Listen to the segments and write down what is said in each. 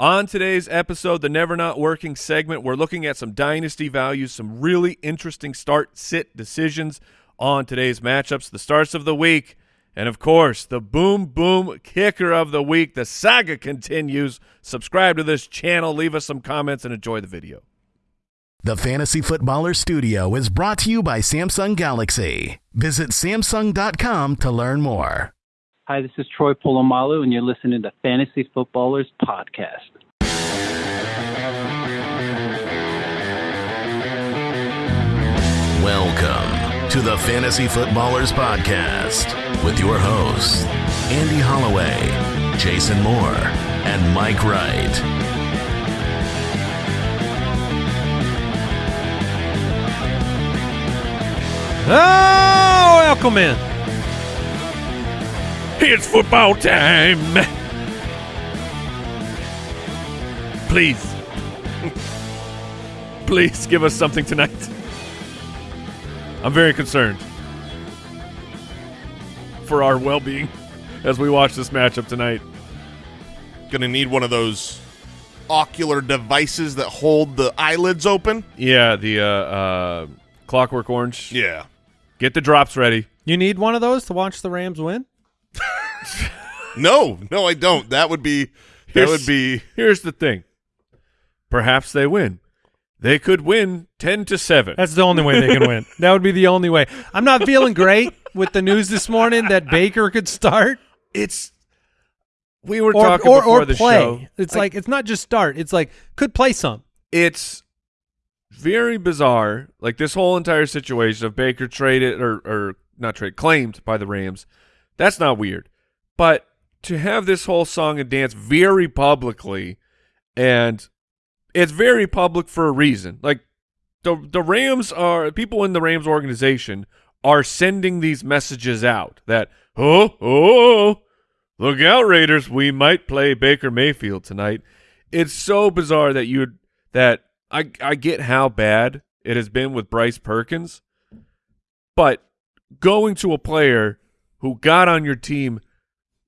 On today's episode, the Never Not Working segment, we're looking at some dynasty values, some really interesting start-sit decisions on today's matchups, the starts of the week, and of course, the boom boom kicker of the week. The saga continues. Subscribe to this channel, leave us some comments, and enjoy the video. The Fantasy Footballer Studio is brought to you by Samsung Galaxy. Visit Samsung.com to learn more. Hi, this is Troy Polamalu, and you're listening to Fantasy Footballers Podcast. Welcome to the Fantasy Footballers Podcast with your hosts, Andy Holloway, Jason Moore, and Mike Wright. Oh, welcome in. It's football time. Please. Please give us something tonight. I'm very concerned for our well being as we watch this matchup tonight. Going to need one of those ocular devices that hold the eyelids open. Yeah, the uh, uh, Clockwork Orange. Yeah. Get the drops ready. You need one of those to watch the Rams win? No, no, I don't. That would be that Here's- would be Here's the thing. Perhaps they win. They could win 10 to 7. That's the only way they can win. That would be the only way. I'm not feeling great with the news this morning that Baker could start it's we were or talking or, before or the play. show. It's like it's not just start. It's like could play some. it's very bizarre. Like this whole entire situation of Baker traded or or not trade claimed by the Rams. That's not weird. But to have this whole song and dance very publicly and it's very public for a reason. Like the the Rams are people in the Rams organization are sending these messages out that oh oh look out Raiders we might play Baker Mayfield tonight. It's so bizarre that you that I I get how bad it has been with Bryce Perkins, but going to a player who got on your team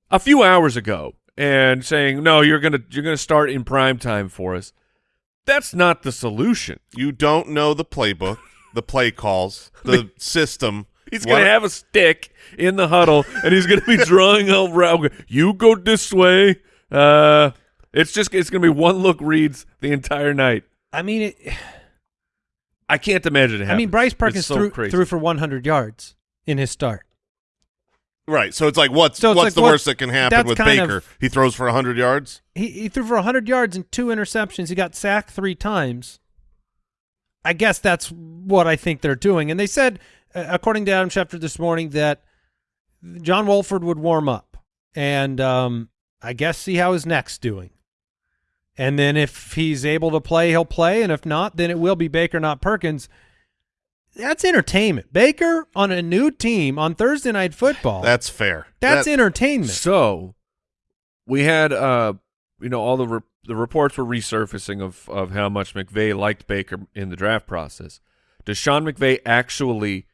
a few hours ago and saying no you're gonna you're gonna start in prime time for us. That's not the solution. you don't know the playbook, the play calls, the system. He's gonna have a stick in the huddle, and he's gonna be drawing around. You go this way. Uh, it's just it's gonna be one look reads the entire night. I mean, it, I can't imagine it. I mean, Bryce Perkins so threw crazy. threw for 100 yards in his start. Right. So it's like what's So it's what's like the what- worst that can happen with Baker? of- he throws for 100 yards? He he threw for 100 yards and two interceptions. He got sacked three times. I guess that's what I think they're doing. And they said, uh, according to Adam Schefter this morning, that John Wolford would warm up and um, I guess see how his neck's doing. And then if he's able to play, he'll play. And if not, then it will be Baker, not Perkins. That's entertainment. Baker on a new team on Thursday Night Football. That's fair. that's That- entertainment. So we had, uh, you know, all the re- the reports were resurfacing of of how much McVay liked Baker in the draft process. Does Sean McVay actually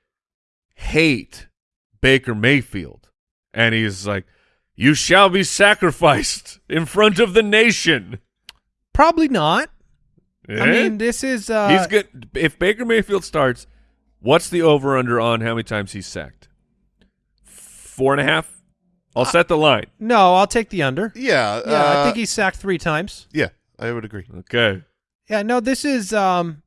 hate Baker Mayfield? And he's like, "You shall be sacrificed in front of the nation." Probably not. I Eh? mean, this is uh, he's good. If Baker Mayfield starts, what's the over under on how many times he's sacked? Four and a half. I'll set the line. No, I'll take the under. Yeah. Yeah, I uh, think he's sacked three times. Yeah, I would agree. Okay. Yeah, no, this is um,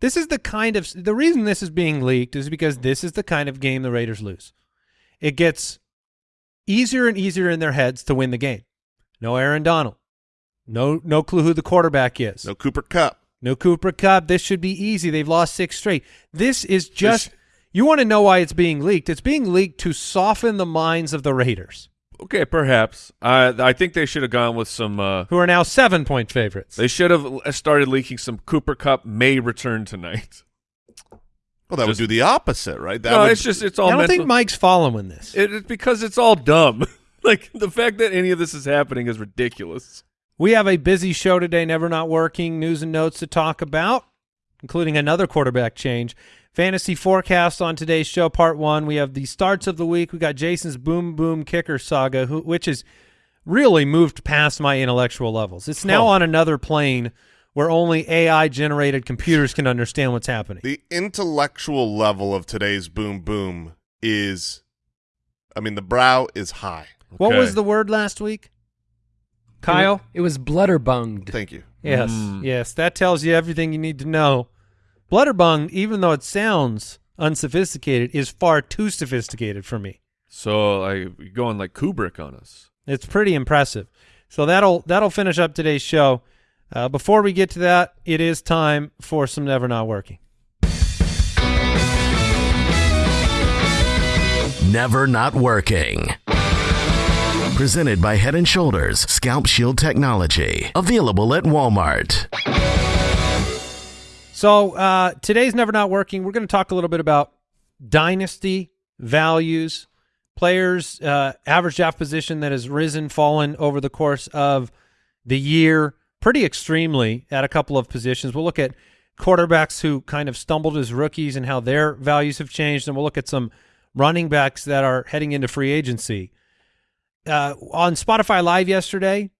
this is the kind of the reason this is being leaked is because this is the kind of game the Raiders lose. It gets easier and easier in their heads to win the game. No Aaron Donald, no no clue who the quarterback is. No Cooper Kupp. No Cooper Kupp. This should be easy. They've lost six straight. This is just. you want to know why it's being leaked? It's being leaked to soften the minds of the Raiders, Okay, perhaps. I I think they should have gone with some. Uh, who are now seven point favorites. they should have started leaking some Cooper Kupp may return tonight. Well, that Just- would do the opposite, right? That no, would, it's just it's all. I don't mental. think Mike's following this. It, it's because it's all dumb. like the fact that any of this is happening is ridiculous. We have a busy show today, never not working, news and notes to talk about, including another quarterback change. Fantasy forecast on today's show, part one. We have the starts of the week. We got Jason's boom boom kicker saga, who, which is really moved past my intellectual levels. It's now Oh. on another plane where only AI generated computers can understand what's happening. The intellectual level of today's boom boom is, I mean, the brow is high. What was the word last week? Kyle? It was blutterbunged. Thank you. Yes, Mm. yes, that tells you everything you need to know. Blutterbung, even though it sounds unsophisticated, is far too sophisticated for me. So like you're going like Kubrick on us. It's pretty impressive. So that'll that'll finish up today's show. Uh, before we get to that, it is time for some never not working. Never Not Working. Presented by Head and Shoulders Scalp Shield Technology. Available at Walmart. So uh, today's never not working. We're going to talk a little bit about dynasty values, players' uh, average draft position that has risen, fallen over the course of the year, pretty extremely at a couple of positions. We'll look at quarterbacks who kind of stumbled as rookies and how their values have changed, and we'll look at some running backs that are heading into free agency. Uh, on Spotify Live yesterday,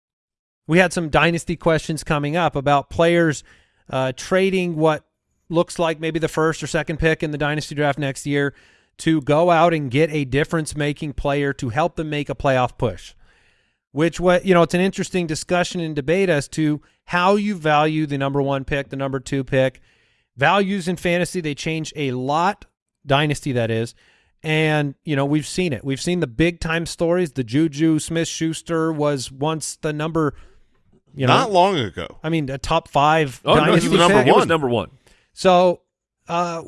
we had some dynasty questions coming up about players uh, trading what looks like maybe the first or second pick in the dynasty draft next year to go out and get a difference-making player to help them make a playoff push. Which what you know, it's an interesting discussion and debate as to how you value the number one pick, the number two pick. Values in fantasy they change a lot, dynasty that is, and you know we've seen it. We've seen the big time stories. The Juju Smith Schuster was once the number, you know, Not long ago. I mean, a top five Oh no, he was number pick. He was one. number one. So uh,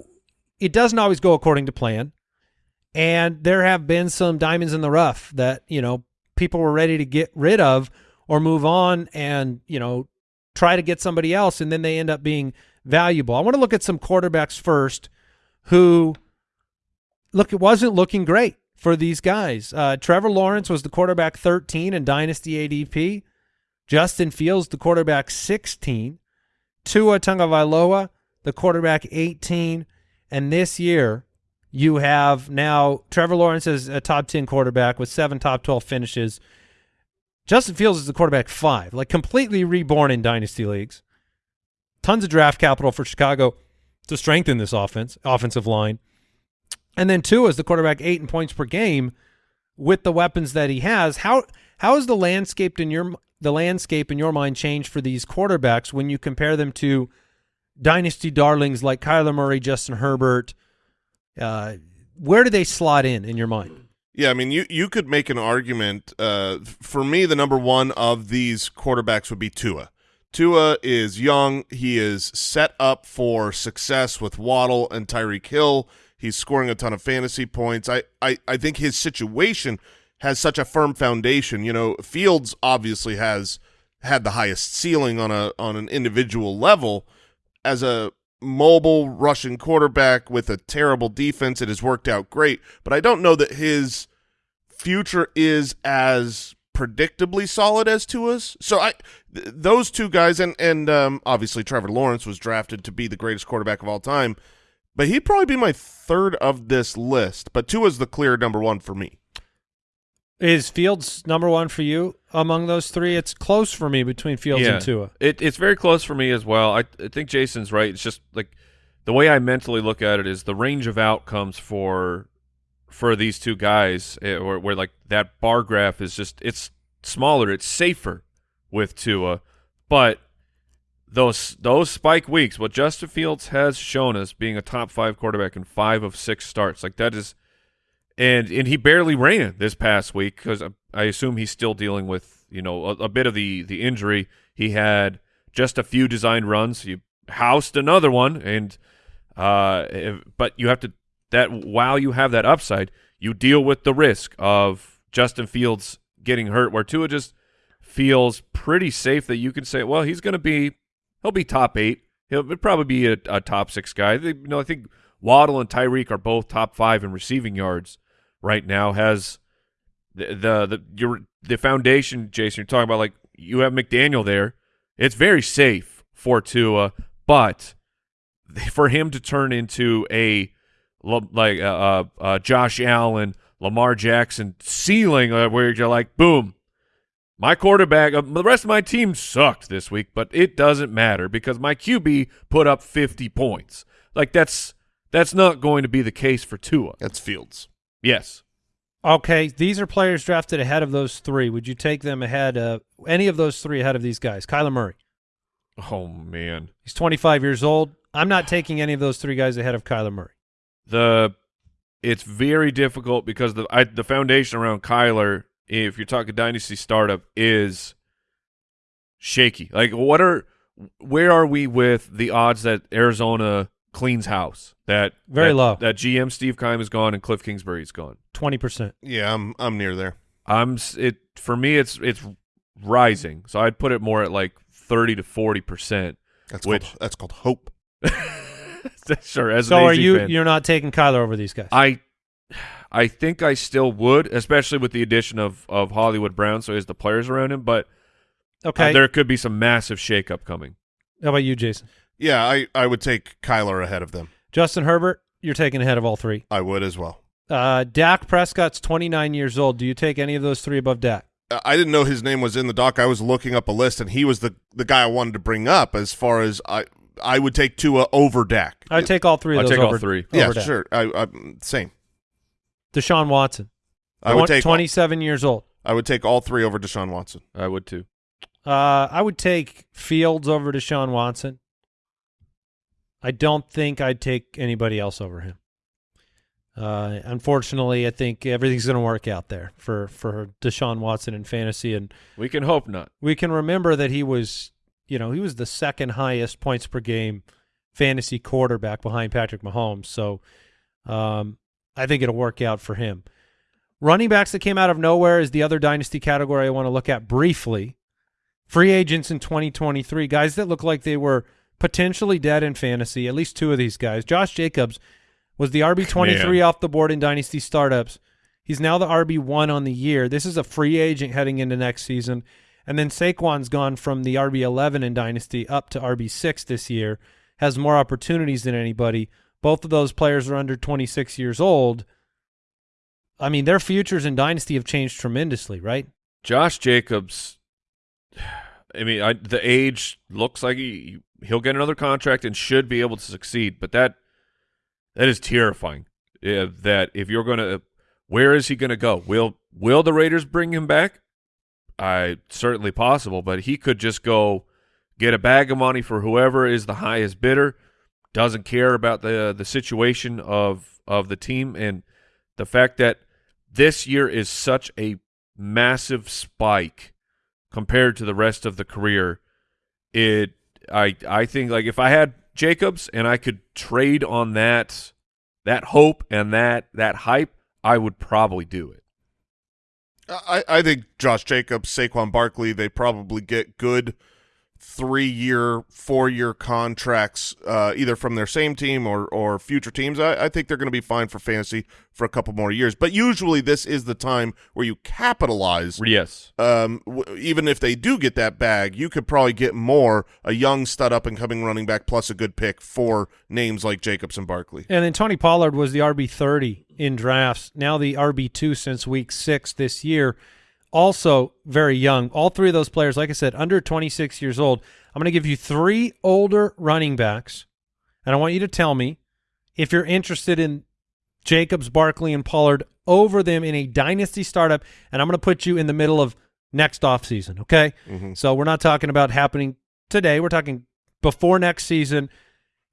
it doesn't always go according to plan, and there have been some diamonds in the rough that you know people were ready to get rid of or move on, and you know try to get somebody else, and then they end up being valuable. I want to look at some quarterbacks first, who look it wasn't looking great for these guys. Uh, Trevor Lawrence was the quarterback 13 in Dynasty ADP. Justin Fields, the quarterback 16. Tua Tagovailoa, the quarterback 18. And this year, you have now Trevor Lawrence is a top 10 quarterback with seven top 12 finishes. Justin Fields is the quarterback five, like completely reborn in dynasty leagues. Tons of draft capital for Chicago to strengthen this offense, offensive line. And then Tua is the quarterback eight in points per game with the weapons that he has. How how has the landscape in your the landscape in your mind changed for these quarterbacks when you compare them to dynasty darlings like Kyler Murray, Justin Herbert? Uh, where do they slot in in your mind? Yeah, I mean, you you could make an argument. Uh, for me, the number one of these quarterbacks would be Tua. Tua is young. He is set up for success with Waddle and Tyreek Hill. He's scoring a ton of fantasy points. I, I, I think his situation has such a firm foundation. You know, Fields obviously has had the highest ceiling on a on an individual level as a mobile Russian quarterback with a terrible defense. It has worked out great, but I don't know that his future is as predictably solid as Tua's. So I, th- those two guys, and and um, obviously Trevor Lawrence was drafted to be the greatest quarterback of all time, but he'd probably be my third of this list. But Tua is the clear number one for me. Is Fields number one for you among those three? It's close for me between Fields yeah. and Tua. It, it's very close for me as well. I, I think Jason's right. It's just like the way I mentally look at it is the range of outcomes for for these two guys, eh, where, where like that bar graph is just it's smaller, it's safer with Tua, but those those spike weeks, what Justin Fields has shown us being a top five quarterback in five of six starts, like that is, and and he barely ran this past week because I, I assume he's still dealing with you know a, a bit of the the injury. He had just a few designed runs. You housed another one, and uh, if- but you have to that while you have that upside, you deal with the risk of Justin Fields getting hurt. Where Tua just feels pretty safe that you can say, well, he's going to be he'll be top eight. He'll probably be a, a top six guy. They, you know, I think Waddle and Tyreek are both top five in receiving yards right now. Has the the the your the foundation, Jason? You're talking about like you have McDaniel there. It's very safe for Tua, but for him to turn into a like uh, uh, Josh Allen, Lamar Jackson ceiling, uh, where you're like, boom, My quarterback, uh, the rest of my team sucked this week, but it doesn't matter because my QB put up 50 points. Like that's that's not going to be the case for Tua. That's Fields. Yes. Okay, these are players drafted ahead of those three. Would you take them ahead of any of those three ahead of these guys? Kyler Murray. Oh man. He's 25 years old. I'm not taking any of those three guys ahead of Kyler Murray. The it's very difficult because the I, the foundation around Kyler, if you're talking dynasty startup, is shaky. Like, what are where are we with the odds that Arizona cleans house? That Very that- low. That GM Steve Keim is gone and Cliff Kingsbury is gone. 20%. Yeah, I'm I'm near there. I'm it for me. It's it's rising, so I'd put it more at like thirty to forty percent. That's Which- called, that's called hope. sure. As So an are AZ you fan. you're not taking Kyler over these guys? I I think I still would, especially with the addition of of Hollywood Brown, so he has the players around him. But uh, okay. there could be some massive shakeup coming. How about you, Jason? Yeah, I I would take Kyler ahead of them. Justin Herbert, you're taking ahead of all three. I would as well. Uh, Dak Prescott's 29 years old. Do you take any of those three above Dak? Uh, I didn't know his name was in the doc. I was looking up a list, and he was the the guy I wanted to bring up. As far as I I would take Tua over Dak. I take all three of I'll those take all over, three. over yeah, Dak. sure. I, I same. Deshaun Watson. I would take 27 years old. I would take all three over Deshaun Watson. I would too. Uh, I would take Fields over Deshaun Watson. I don't think I'd take anybody else over him. Uh, unfortunately, I think everything's going to work out there for for Deshaun Watson in fantasy, and We can hope not. we can remember that he was, you know, he was the second highest points per game fantasy quarterback behind Patrick Mahomes. So, um, I think it'll work out for him. Running backs that came out of nowhere is the other dynasty category I want to look at briefly. Free agents in 2023, guys that look like they were potentially dead in fantasy. At least two of these guys. Josh Jacobs was the RB 23 Man. off the board in dynasty startups. He's now the RB one on the year. This is a free agent heading into next season. And then Saquon's gone from the RB 11 in dynasty up to RB six this year. Has more opportunities than anybody. Both of those players are under 26 years old. I mean, their futures in dynasty have changed tremendously, right? Josh Jacobs. I mean, I, the age looks like he he'll get another contract and should be able to succeed, but that that is terrifying. Yeah, that if you're going to, where is he going to go? Will will the Raiders bring him back? I certainly possible, but he could just go get a bag of money for whoever is the highest bidder. Doesn't care about the the situation of of the team and the fact that this year is such a massive spike compared to the rest of the career. It I I think like if I had Jacobs and I could trade on that that hope and that that hype, I would probably do it. I, I think Josh Jacobs, Saquon Barkley, they probably get good three-year, four-year contracts, uh, either from their same team or or future teams. I, I think they're going to be fine for fantasy for a couple more years. But usually, this is the time where you capitalize. Yes. Um, w- even if they do get that bag, you could probably get more a young stud up and coming running back plus a good pick for names like Jacobs and Barkley. And then Tony Pollard was the RB thirty in drafts. Now the RB two since week six this year. Also very young. All three of those players, like I said, under twenty six years old. I'm going to give you three older running backs, and I want you to tell me if you're interested in Jacobs, Barkley, and Pollard over them in a dynasty startup. And I'm going to put you in the middle of next offseason, okay? So we're not talking about happening today. We're talking before next season.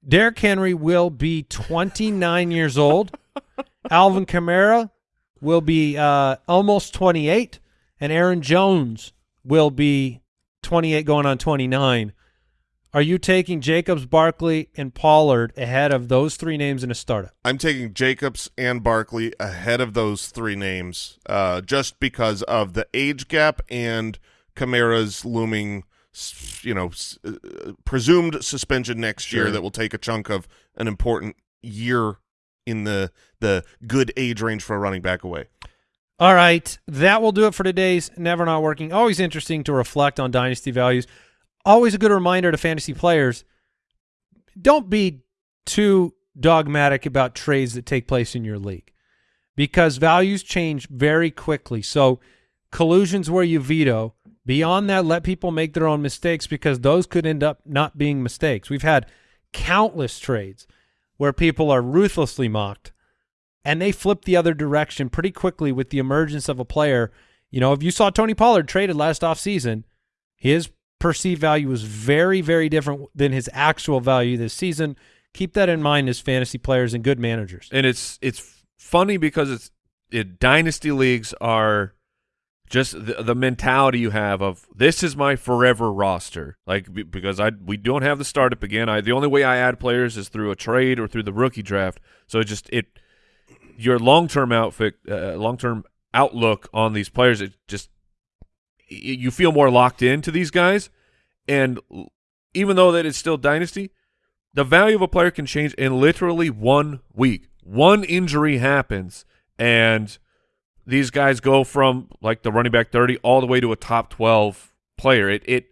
Derrick Henry will be 29 years old. Alvin Kamara will be uh, almost 28, and Aaron Jones will be 28 going on 29. Are you taking Jacobs, Barkley, and Pollard ahead of those three names in a startup? I'm taking Jacobs and Barkley ahead of those three names, uh, just because of the age gap and Kamara's looming, you know, s- uh, presumed suspension next year that will take a chunk of an important year in the the good age range for a running back away. All right, that will do it for today's Never Not Working. Always interesting to reflect on dynasty values. Always a good reminder to fantasy players don't be too dogmatic about trades that take place in your league because values change very quickly. So, collusions where you veto Beyond that, let people make their own mistakes because those could end up not being mistakes. We've had countless trades where people are ruthlessly mocked and they flip the other direction pretty quickly with the emergence of a player. You know, if you saw Tony Pollard traded last offseason, his perceived value was very, very different than his actual value this season. Keep that in mind as fantasy players and good managers. and it's it's funny because it's it, dynasty leagues are just the, the mentality you have of this is my forever roster like because I we don't have the startup again I the only way I add players is through a trade or through the rookie draft so it just it your long-term outfit uh, long-term outlook on these players it just you feel more locked into these guys and even though that it's still dynasty the value of a player can change in literally one week. One injury happens, and these guys go from like the running back thirty all the way to a top twelve player. It it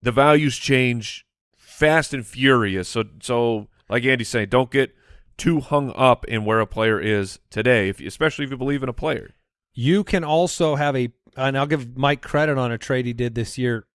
the values change fast and furious. So so like Andy's saying, don't get too hung up in where a player is today, if especially if you believe in a player. You can also have a, and I'll give Mike credit on a trade he did this year.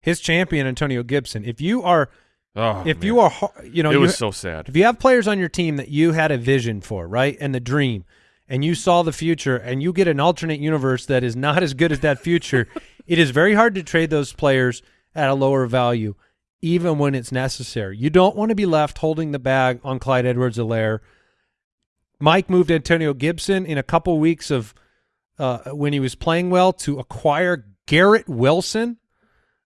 His champion, Antonio Gibson. If you are, Oh, if man. you are, you know, it you, was so sad. if you have players on your team that you had a vision for, right, and the dream, and you saw the future, and you get an alternate universe that is not as good as that future, it is very hard to trade those players at a lower value, even when it's necessary. You don't want to be left holding the bag on Clyde Edwards-Helaire. Mike moved Antonio Gibson in a couple weeks of uh, when he was playing well to acquire Garrett Wilson.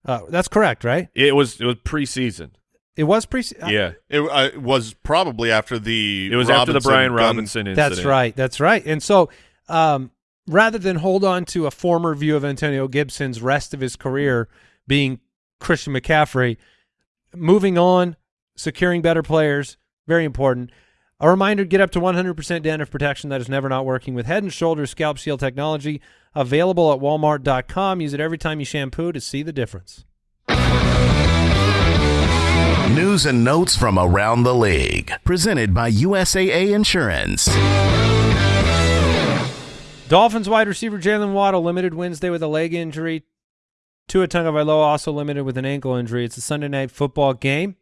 Uh, that's correct, right? It was it was preseason. It was pre. Yeah, It uh, was probably after the it was after the Robinson Brian gun- Robinson incident. That's right. That's right. And so, um, rather than hold on to a former view of Antonio Gibson's rest of his career being Christian McCaffrey, moving on, securing better players, very important. A reminder, get up to 100% dandruff protection that is never not working with Head & Shoulders Scalp Shield technology available at walmart.com. Use it every time you shampoo to see the difference. News and notes from around the league. Presented by USAA Insurance. Dolphins wide receiver Jaylen Waddle limited Wednesday with a leg injury. Tua Tagovailoa also limited with an ankle injury. It's a Sunday night football game.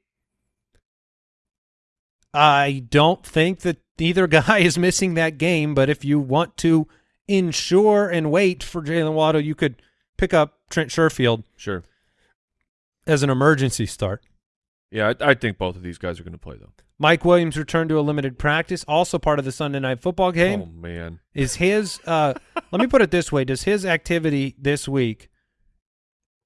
I don't think that either guy is missing that game, but if you want to ensure and wait for Jaylen Waddle, you could pick up Trent Sherfield Sure. as an emergency start. Yeah, I, I think both of these guys are going to play though. Mike Williams returned to a limited practice, also part of the Sunday night football game. Oh man. Is his uh let me put it this way, does his activity this week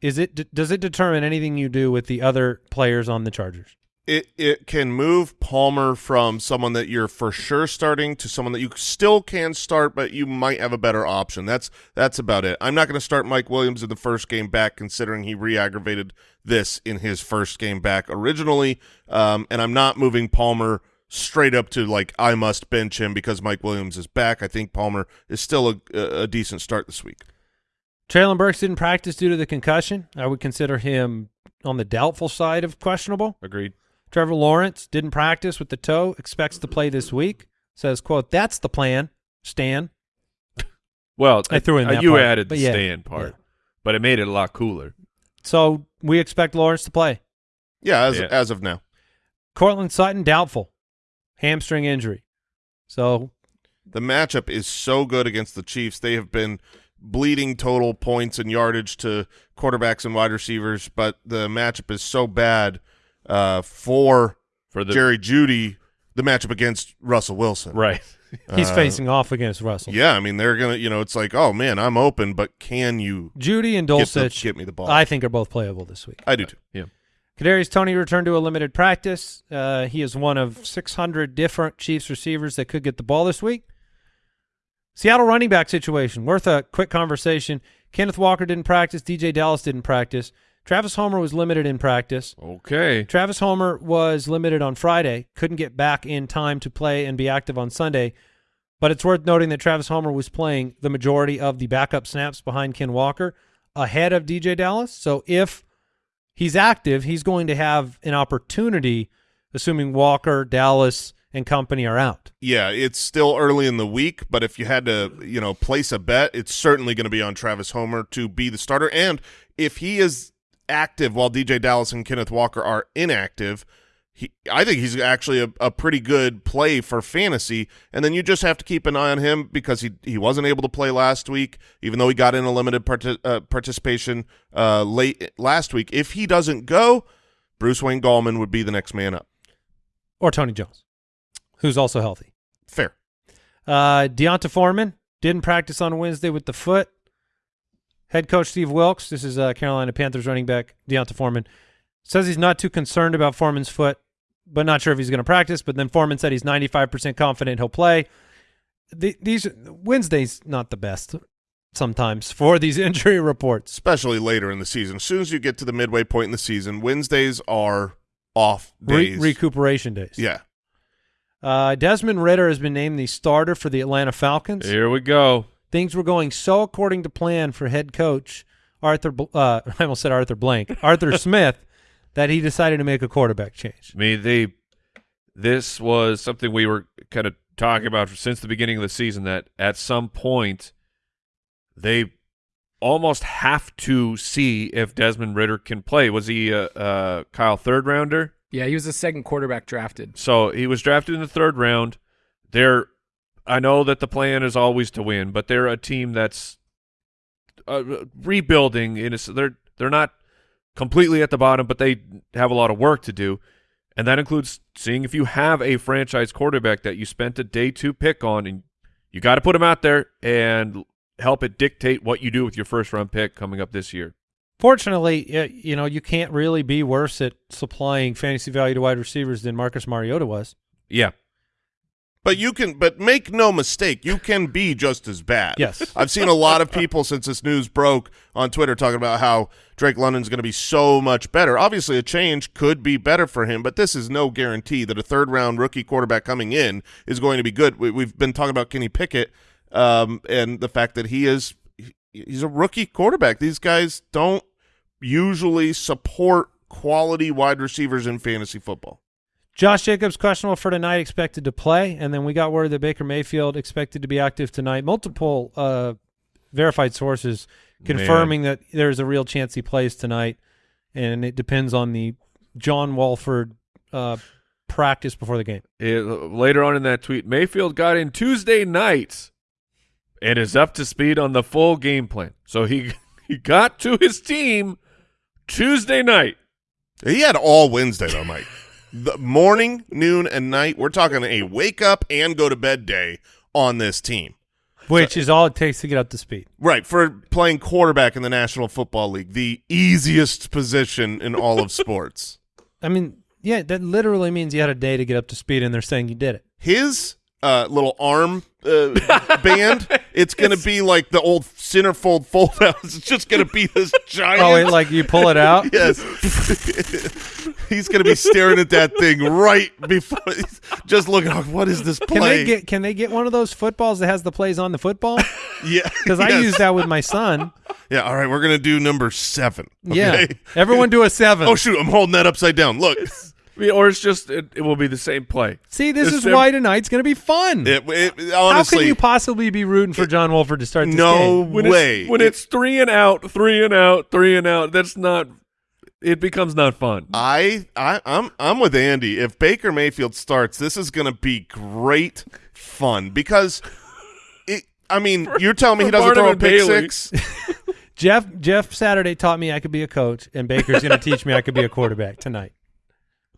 is it does it determine anything you do with the other players on the Chargers? It it can move Palmer from someone that you're for sure starting to someone that you still can start, but you might have a better option. That's that's about it. I'm not going to start Mike Williams in the first game back, considering he re-aggravated this in his first game back originally, um, and I'm not moving Palmer straight up to like I must bench him because Mike Williams is back. I think Palmer is still a, a, a decent start this week. Treylon Burks didn't practice due to the concussion. I would consider him on the doubtful side of questionable. Agreed. Trevor Lawrence didn't practice with the toe, expects to play this week. Says, quote, that's the plan, Stan. Well, I threw in uh, that you part, added but the yeah, stand part, yeah. but it made it a lot cooler. So we expect Lawrence to play. Yeah, as Yeah. as of now. Courtland Sutton, doubtful. Hamstring injury. So The matchup is so good against the Chiefs. They have been bleeding total points and yardage to quarterbacks and wide receivers, but the matchup is so bad uh, for For the Jerry Jeudy. The matchup against Russell Wilson, right. he's Uh, facing off against Russell. Yeah, I mean they're gonna, you know, it's like, oh man, I'm open, but can you Judy and get, the, get me the ball? I think, are both playable this week. I do too. Yeah. Kadarius Toney returned to a limited practice. Uh, he is one of 600 different Chiefs receivers that could get the ball this week. Seattle running back situation worth a quick conversation. Kenneth Walker didn't practice. DeeJay Dallas didn't practice. Travis Homer was limited in practice. Okay. Travis Homer was limited on Friday, couldn't get back in time to play and be active on Sunday. But it's worth noting that Travis Homer was playing the majority of the backup snaps behind Ken Walker ahead of DeeJay Dallas. So if he's active, he's going to have an opportunity, assuming Walker, Dallas, and company are out. Yeah, it's still early in the week, but if you had to, you know, place a bet, it's certainly going to be on Travis Homer to be the starter. And if he is active while DeeJay Dallas and Kenneth Walker are inactive, he, I think he's actually a, a pretty good play for fantasy. And then you just have to keep an eye on him because he he wasn't able to play last week, even though he got in a limited parti uh, participation uh, late last week. If he doesn't go, Bruce Wayne Gallman would be the next man up. Or Tony Jones, who's also healthy. Fair. Uh, D'Onta Foreman didn't practice on Wednesday with the foot. Head coach Steve Wilks, this is uh, Carolina Panthers running back D'Onta Foreman, says he's not too concerned about Foreman's foot, but not sure if he's going to practice. But then Foreman said he's 95% confident he'll play. The, these Wednesday's not the best sometimes for these injury reports. especially later in the season. As soon as you get to the midway point in the season, Wednesdays are off Re- days. recuperation days. yeah, Uh, Desmond Ridder has been named the starter for the Atlanta Falcons. Here we go. Things were going so according to plan for head coach Arthur. Uh, I almost said Arthur Blank, Arthur Smith, that he decided to make a quarterback change. I mean, they this was something we were kind of talking about since the beginning of the season that at some point they almost have to see if Desmond Ridder can play. Was he a, a Kyle third rounder? Yeah, he was the second quarterback drafted. So he was drafted in the third round. They're, I know that the plan is always to win, but they're a team that's uh, rebuilding. In a, they're they're not completely at the bottom, but they have a lot of work to do, and that includes seeing if you have a franchise quarterback that you spent a day two pick on, and you got to put him out there and help it dictate what you do with your first round pick coming up this year. Fortunately, you know you can't really be worse at supplying fantasy value to wide receivers than Marcus Mariota was. Yeah, but you can. But make no mistake, you can be just as bad. Yes. I've seen a lot of people since this news broke on Twitter talking about how Drake London's going to be so much better. Obviously, a change could be better for him, but this is no guarantee that a third round rookie quarterback coming in is going to be good. We, we've been talking about Kenny Pickett um, and the fact that he is he's a rookie quarterback. These guys don't usually support quality wide receivers in fantasy football. Josh Jacobs questionable for tonight, expected to play, and then we got word that Baker Mayfield expected to be active tonight. Multiple uh, verified sources confirming that there's a real chance he plays tonight, and it depends on the John Wolford uh, practice before the game. It, later on in that tweet, Mayfield got in Tuesday night and is up to speed on the full game plan. So he he got to his team Tuesday night. He had all Wednesday though, Mike. the morning, noon, and night. We're talking a wake up and go to bed day on this team. Which is all it takes to get up to speed. Right, for playing quarterback in the National Football League, the easiest position in all of sports. I mean, yeah, that literally means you had a day to get up to speed, and they're saying you did it. His uh, little arm uh, band, it's going to be like the old centerfold fold out. It's just going to be this giant. Oh, wait, like you pull it out? Yes. he's going to be staring at that thing right before, just looking, oh, what is this play? Can they get Can they get one of those footballs that has the plays on the football? yeah. Because I use that with my son. Yeah, all right, we're going to do number seven. Yeah, everyone do a seven. Oh, shoot, I'm holding that upside down. Look. I mean, or it's just it, it will be the same play. See, this It's is them- why tonight's going to be fun. It, it, How honestly, can you possibly be rooting for John Wolford to start this no game? When way. It's, when it's three and out, three and out, three and out, that's not. It becomes not fun. I, I, I'm, I'm with Andy. If Baker Mayfield starts, this is going to be great fun because it. I mean, you're telling me he doesn't throw a pick Bailey. six? Jeff Jeff Saturday taught me I could be a coach, and Baker's going to teach me I could be a quarterback tonight.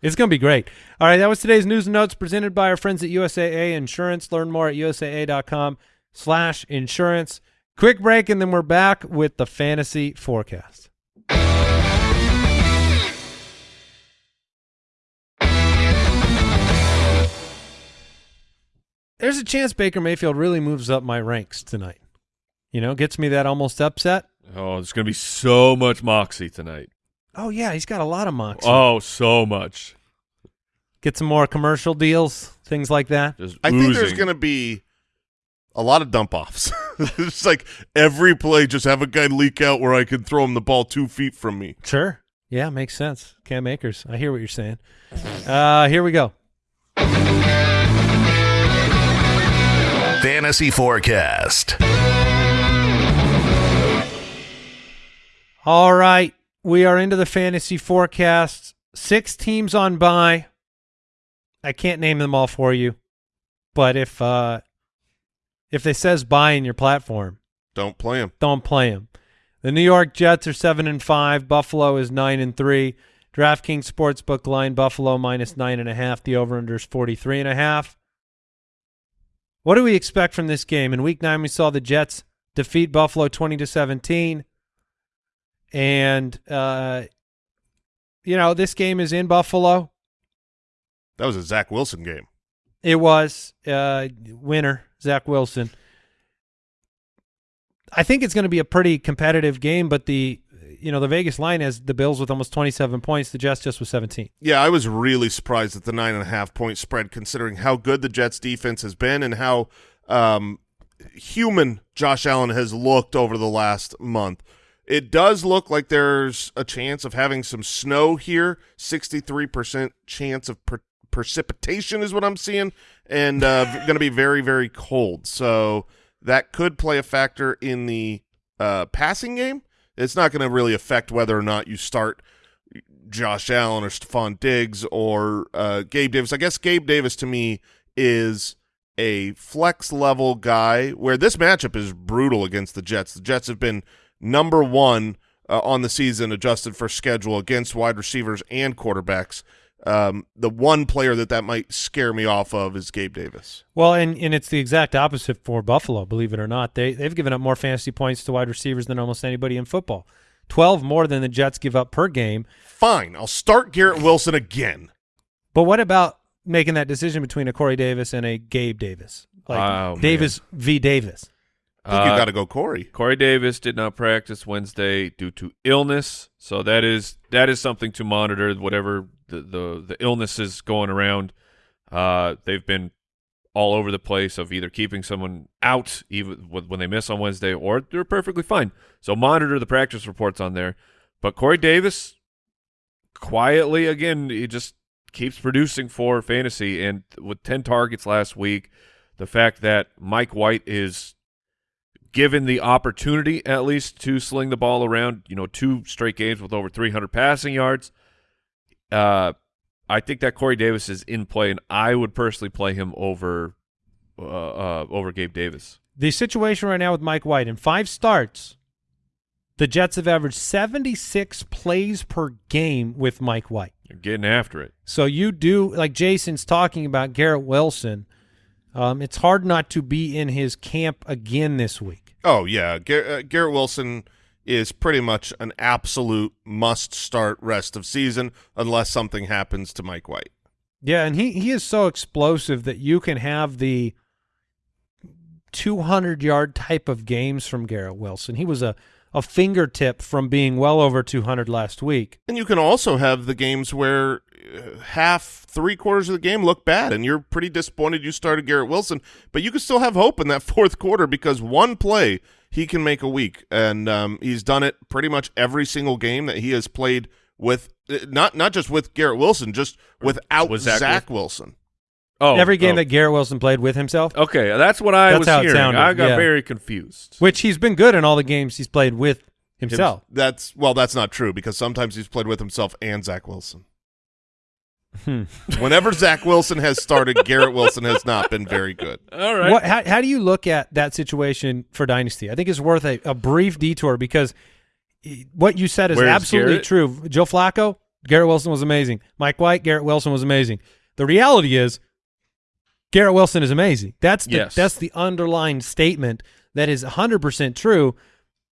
It's going to be great. All right, that was today's news and notes presented by our friends at USAA Insurance. Learn more at usaa.com slash insurance. Quick break, and then we're back with the fantasy forecast. There's a chance Baker Mayfield really moves up my ranks tonight. You know, gets me that almost upset. Oh, there's going to be so much moxie tonight. Oh yeah, he's got a lot of moxie. Oh, so much. Get some more commercial deals, things like that. Just I think there's oozing. going to be a lot of dump offs. it's like every play, just have a guy leak out where I can throw him the ball two feet from me. Sure. Yeah, makes sense. Cam Akers. I hear what you're saying. Uh, here we go. Fantasy Forecast. All right, we are into the fantasy forecast. Six teams on bye. I can't name them all for you, but if uh if they says bye in your platform, Don't play them. don't play them. The New York Jets are seven and five. Buffalo is nine and three. DraftKings Sportsbook line Buffalo minus nine and a half. The over under is forty three and a half. What do we expect from this game? In week nine, we saw the Jets defeat Buffalo twenty to seventeen. And uh you know, this game is in Buffalo. That was a Zach Wilson game. It was uh, winner Zach Wilson. I think it's going to be a pretty competitive game, but the you know the Vegas line has the Bills with almost twenty seven points. The Jets just with seventeen. Yeah, I was really surprised at the nine and a half point spread, considering how good the Jets defense has been and how um, human Josh Allen has looked over the last month. It does look like there's a chance of having some snow here. Sixty-three percent chance of per- precipitation is what I'm seeing, and uh, going to be very, very cold. So that could play a factor in the uh, passing game. It's not going to really affect whether or not you start Josh Allen or Stefon Diggs or uh, Gabe Davis. I guess Gabe Davis to me is a flex level guy where this matchup is brutal against the Jets. The Jets have been number one uh, on the season adjusted for schedule against wide receivers and quarterbacks. Um, the one player that that might scare me off of is Gabe Davis. Well, and and it's the exact opposite for Buffalo. Believe it or not, they they've given up more fantasy points to wide receivers than almost anybody in football. Twelve more than the Jets give up per game. Fine, I'll start Garrett Wilson again. But what about making that decision between a Corey Davis and a Gabe Davis? Like Oh, man. Davis v. Davis. I think you Uh, got to go Corey. Corey Davis did not practice Wednesday due to illness, so that is that is something to monitor. Whatever the the, the illness is going around, uh, they've been all over the place of either keeping someone out even when they miss on Wednesday, or they're perfectly fine. So monitor the practice reports on there. But Corey Davis, quietly again, he just keeps producing for fantasy, and with ten targets last week, the fact that Mike White is given the opportunity at least to sling the ball around, you know, two straight games with over 300 passing yards. Uh, I think that Corey Davis is in play, and I would personally play him over uh, uh, over Gabe Davis. The situation right now with Mike White in five starts, the Jets have averaged 76 plays per game with Mike White. You're getting after it. So you do like Jason's talking about Garrett Wilson. Um, it's hard not to be in his camp again this week. Oh yeah, Gar- uh, Garrett Wilson is pretty much an absolute must-start rest of season unless something happens to Mike White. Yeah, and he he is so explosive that you can have the 200 yard type of games from Garrett Wilson. He was a a fingertip from being well over 200 last week. And you can also have the games where uh, half, three quarters of the game look bad, and you're pretty disappointed you started Garrett Wilson, but you can still have hope in that fourth quarter because one play he can make a week, and um, he's done it pretty much every single game that he has played with. uh, Not not just with Garrett Wilson, just without With Zach Zach, Wilson. Oh, Every game oh. that Garrett Wilson played with himself, Okay, that's what I That's was how it sounded, I got yeah. very confused. which he's been good in all the games he's played with himself. That's well, that's not true because sometimes he's played with himself and Zach Wilson. Hmm. Whenever Zach Wilson has started, Garrett Wilson has not been very good. All right. What, how, how do you look at that situation for Dynasty? I think it's worth a, a brief detour because what you said is Where's absolutely Garrett? true. Joe Flacco, Garrett Wilson was amazing. Mike White, Garrett Wilson was amazing. The reality is Garrett Wilson is amazing. That's the, Yes. that's the underlying statement that is 100% true.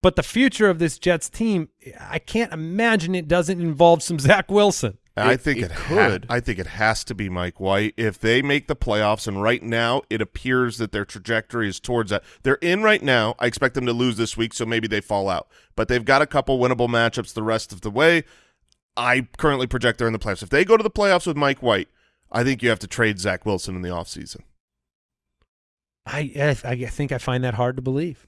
But the future of this Jets team, I can't imagine it doesn't involve some Zach Wilson. I It- think it it, could. I think it has to be Mike White if they make the playoffs. And right now, it appears that their trajectory is towards that. They're in right now. I expect them to lose this week, so maybe they fall out. But they've got a couple winnable matchups the rest of the way. I currently project they're in the playoffs. If they go to the playoffs with Mike White, I think you have to trade Zach Wilson in the offseason. I, I I think I find that hard to believe.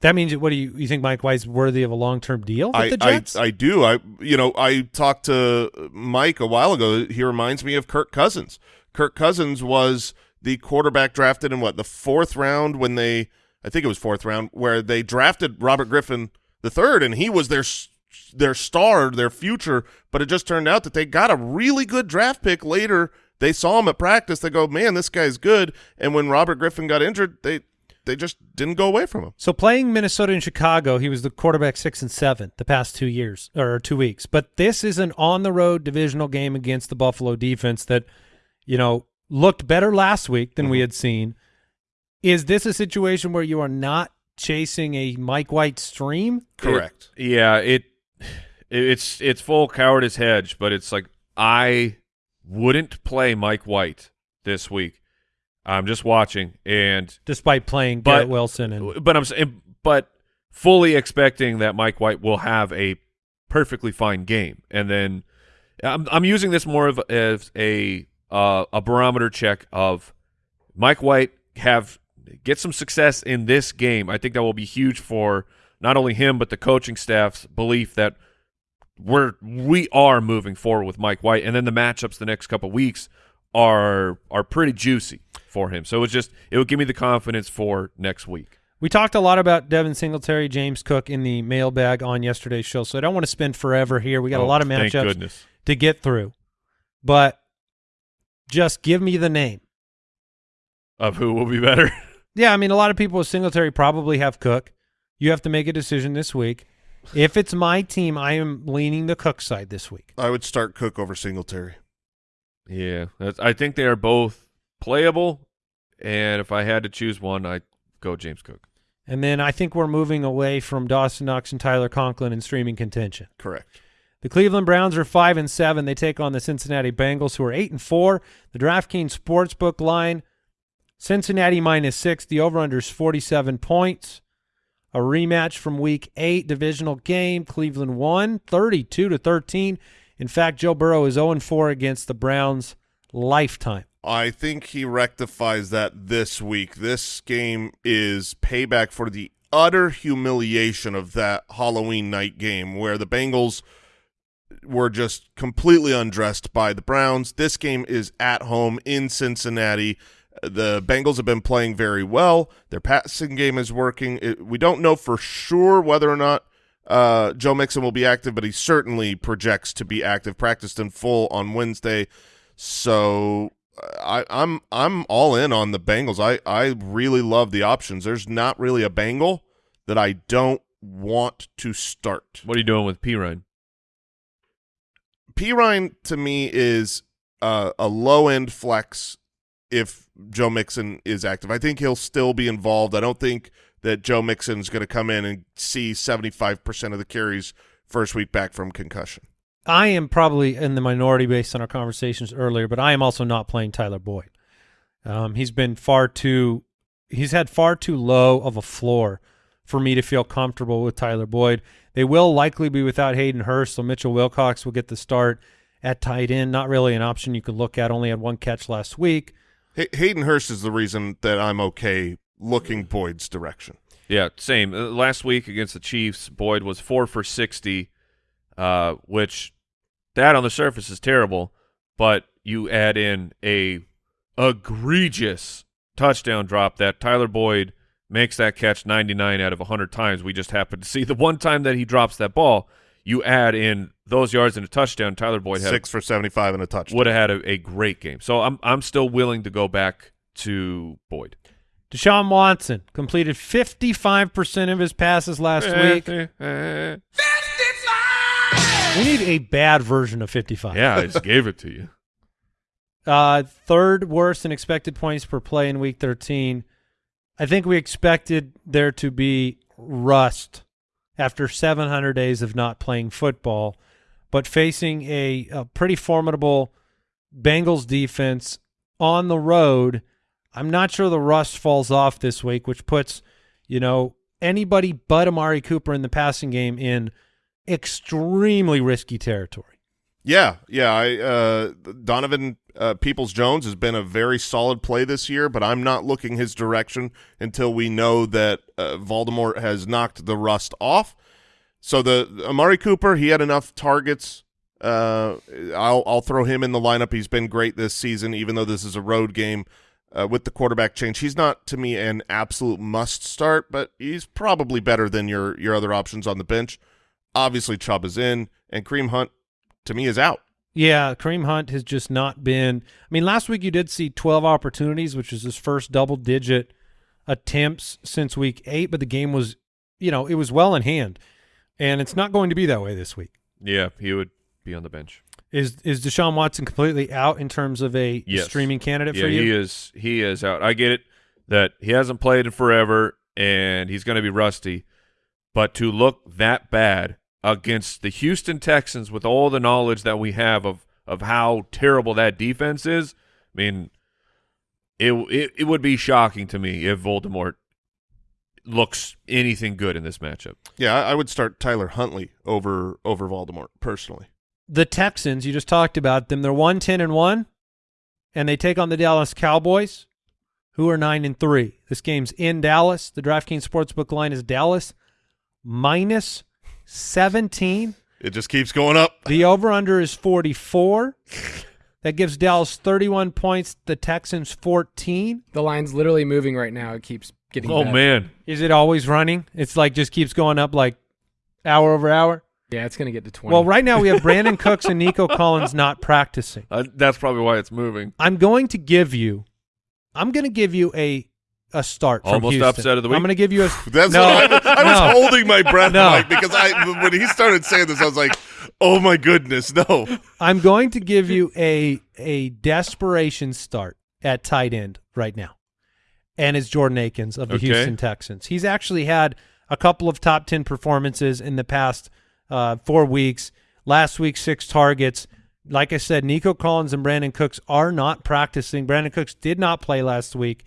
That means what do you you think Mike White's worthy of a long term deal with I, the Jets? I do. I you know I talked to Mike a while ago. He reminds me of Kirk Cousins. Kirk Cousins was the quarterback drafted in what the fourth round when they I think it was fourth round where they drafted Robert Griffin the third and he was their their star, their future. But it just turned out that they got a really good draft pick later. They saw him at practice. They go, man, this guy's good. And when Robert Griffin got injured, they they just didn't go away from him. So playing Minnesota and Chicago, he was the quarterback six and seven the past two years or two weeks. But this is an on the road divisional game against the Buffalo defense that, you know, looked better last week than we mm-hmm. had seen. Is this a situation where you are not chasing a Mike White stream? Correct. Yeah, it it's it's full cowardice hedge, but it's like I wouldn't play Mike White this week. I'm just watching, and Despite playing But- Garrett Wilson and but I'm but fully expecting that Mike White will have a perfectly fine game, and then I'm I'm using this more of as a uh, a barometer check of Mike White have get some success in this game. I think that will be huge for not only him but the coaching staff's belief that we're we are moving forward with Mike White, and then the matchups the next couple weeks are are pretty juicy for him. So it's just it would give me the confidence for next week. We talked a lot about Devin Singletary, James Cook in the mailbag on yesterday's show, so I don't want to spend forever here. We got a Oh, lot of matchups to get through, but just give me the name. Of who will be better? Yeah, I mean, a lot of people with Singletary probably have Cook. You have to make a decision this week. If it's my team, I am leaning the Cook side this week. I would start Cook over Singletary. yeah, that's, I think they are both playable, and if I had to choose one, I'd go James Cook. And then I think we're moving away from Dawson Knox and Tyler Conklin in streaming contention. Correct. The Cleveland Browns are five and seven. They take on the Cincinnati Bengals, who are eight and four. The DraftKings Sportsbook line: Cincinnati minus six. The over/under is forty-seven points. A rematch from Week Eight divisional game. Cleveland won thirty-two to thirteen. In fact, Joe Burrow is zero and four against the Browns lifetime. I think he rectifies that this week. This game is payback for the utter humiliation of that Halloween night game where the Bengals were just completely undressed by the Browns. This game is at home in Cincinnati. The Bengals have been playing very well. Their passing game is working. It, we don't know for sure whether or not uh, Joe Mixon will be active, but he certainly projects to be active. Practiced in full on Wednesday. So I, I'm I'm all in on the Bengals. I, I really love the options. There's not really a Bengal that I don't want to start. What are you doing with Perine? P Ryan to me is uh, a low end flex if Joe Mixon is active. I think he'll still be involved. I don't think that Joe Mixon is going to come in and see 75% of the carries first week back from concussion. I am probably in the minority based on our conversations earlier, but I am also not playing Tyler Boyd. Um, he's been far too, he's had far too low of a floor for me to feel comfortable with Tyler Boyd. They will likely be without Hayden Hurst, so Mitchell Wilcox will get the start at tight end. Not really an option you could look at. Only had one catch last week. Hay- Hayden Hurst is the reason that I'm okay looking Boyd's direction. Yeah, same. Uh, last week against the Chiefs, Boyd was four for sixty, uh, which that on the surface is terrible, but you add in a egregious touchdown drop that Tyler Boyd makes that catch 99 out of 100 times. We just happened to see the one time that he drops that ball. You add in those yards and a touchdown. Tyler Boyd had Six for 75 and a touchdown. would have had a, a great game. So I'm I'm still willing to go back to Boyd. Deshaun Watson completed 55% of his passes last eh, week. Fifty five. We need a bad version of 55. yeah, I just gave it to you. Uh, third worst in expected points per play in week 13. I think we expected there to be rust after 700 days of not playing football, but facing a, a pretty formidable Bengals defense on the road, I'm not sure the rust falls off this week, which puts, you know, anybody but Amari Cooper in the passing game in extremely risky territory. Yeah, yeah. I uh, Donovan uh, Peoples Jones has been a very solid play this year, but I'm not looking his direction until we know that uh, Voldemort has knocked the rust off. So the Amari Cooper, he had enough targets. Uh, I'll I'll throw him in the lineup. He's been great this season, even though this is a road game. uh, with the quarterback change. He's not to me an absolute must start, but he's probably better than your your other options on the bench. Obviously, Chubb is in, and Kareem Hunt to me is out. Yeah, Kareem Hunt has just not been. I mean, last week you did see 12 opportunities, which is his first double digit attempts since week eight, but the game was, you know, it was well in hand. And it's not going to be that way this week. Yeah, he would be on the bench. Is is Deshaun Watson completely out in terms of a Yes. streaming candidate Yeah, for you? he is. He is out. I get it that he hasn't played in forever and he's going to be rusty, but to look that bad against the Houston Texans with all the knowledge that we have of of how terrible that defense is, I mean, it it, it would be shocking to me if Voldemort looks anything good in this matchup. Yeah, I, I would start Tyler Huntley over over Voldemort personally. the Texans, you just talked about them. They're one ten and one, and they take on the Dallas Cowboys, who are nine and three. This game's in Dallas. The DraftKings Sportsbook line is Dallas minus seventeen. It just keeps going up. The over under is forty four. That gives Dallas thirty one points. The Texans fourteen. The line's literally moving right now. It keeps getting. Oh better. man, Is it always running? It's like just keeps going up like hour over hour. Yeah, it's gonna get to twenty. Well, right now we have Brandin Cooks and Nico Collins not practicing. uh, that's probably why it's moving. I'm going to give you, I'm going to give you a a start. Almost Houston. upset of the week? I'm going to give you a. That's no, what I, I was no. holding my breath, No. Mike, because I when he started saying this, I was like, "Oh my goodness, no!" I'm going to give you a a desperation start at tight end right now, and it's Jordan Akins of the Okay. Houston Texans. He's actually had a couple of top ten performances in the past uh, four weeks. Last week, six targets. Like I said, Nico Collins and Brandin Cooks are not practicing. Brandin Cooks did not play last week.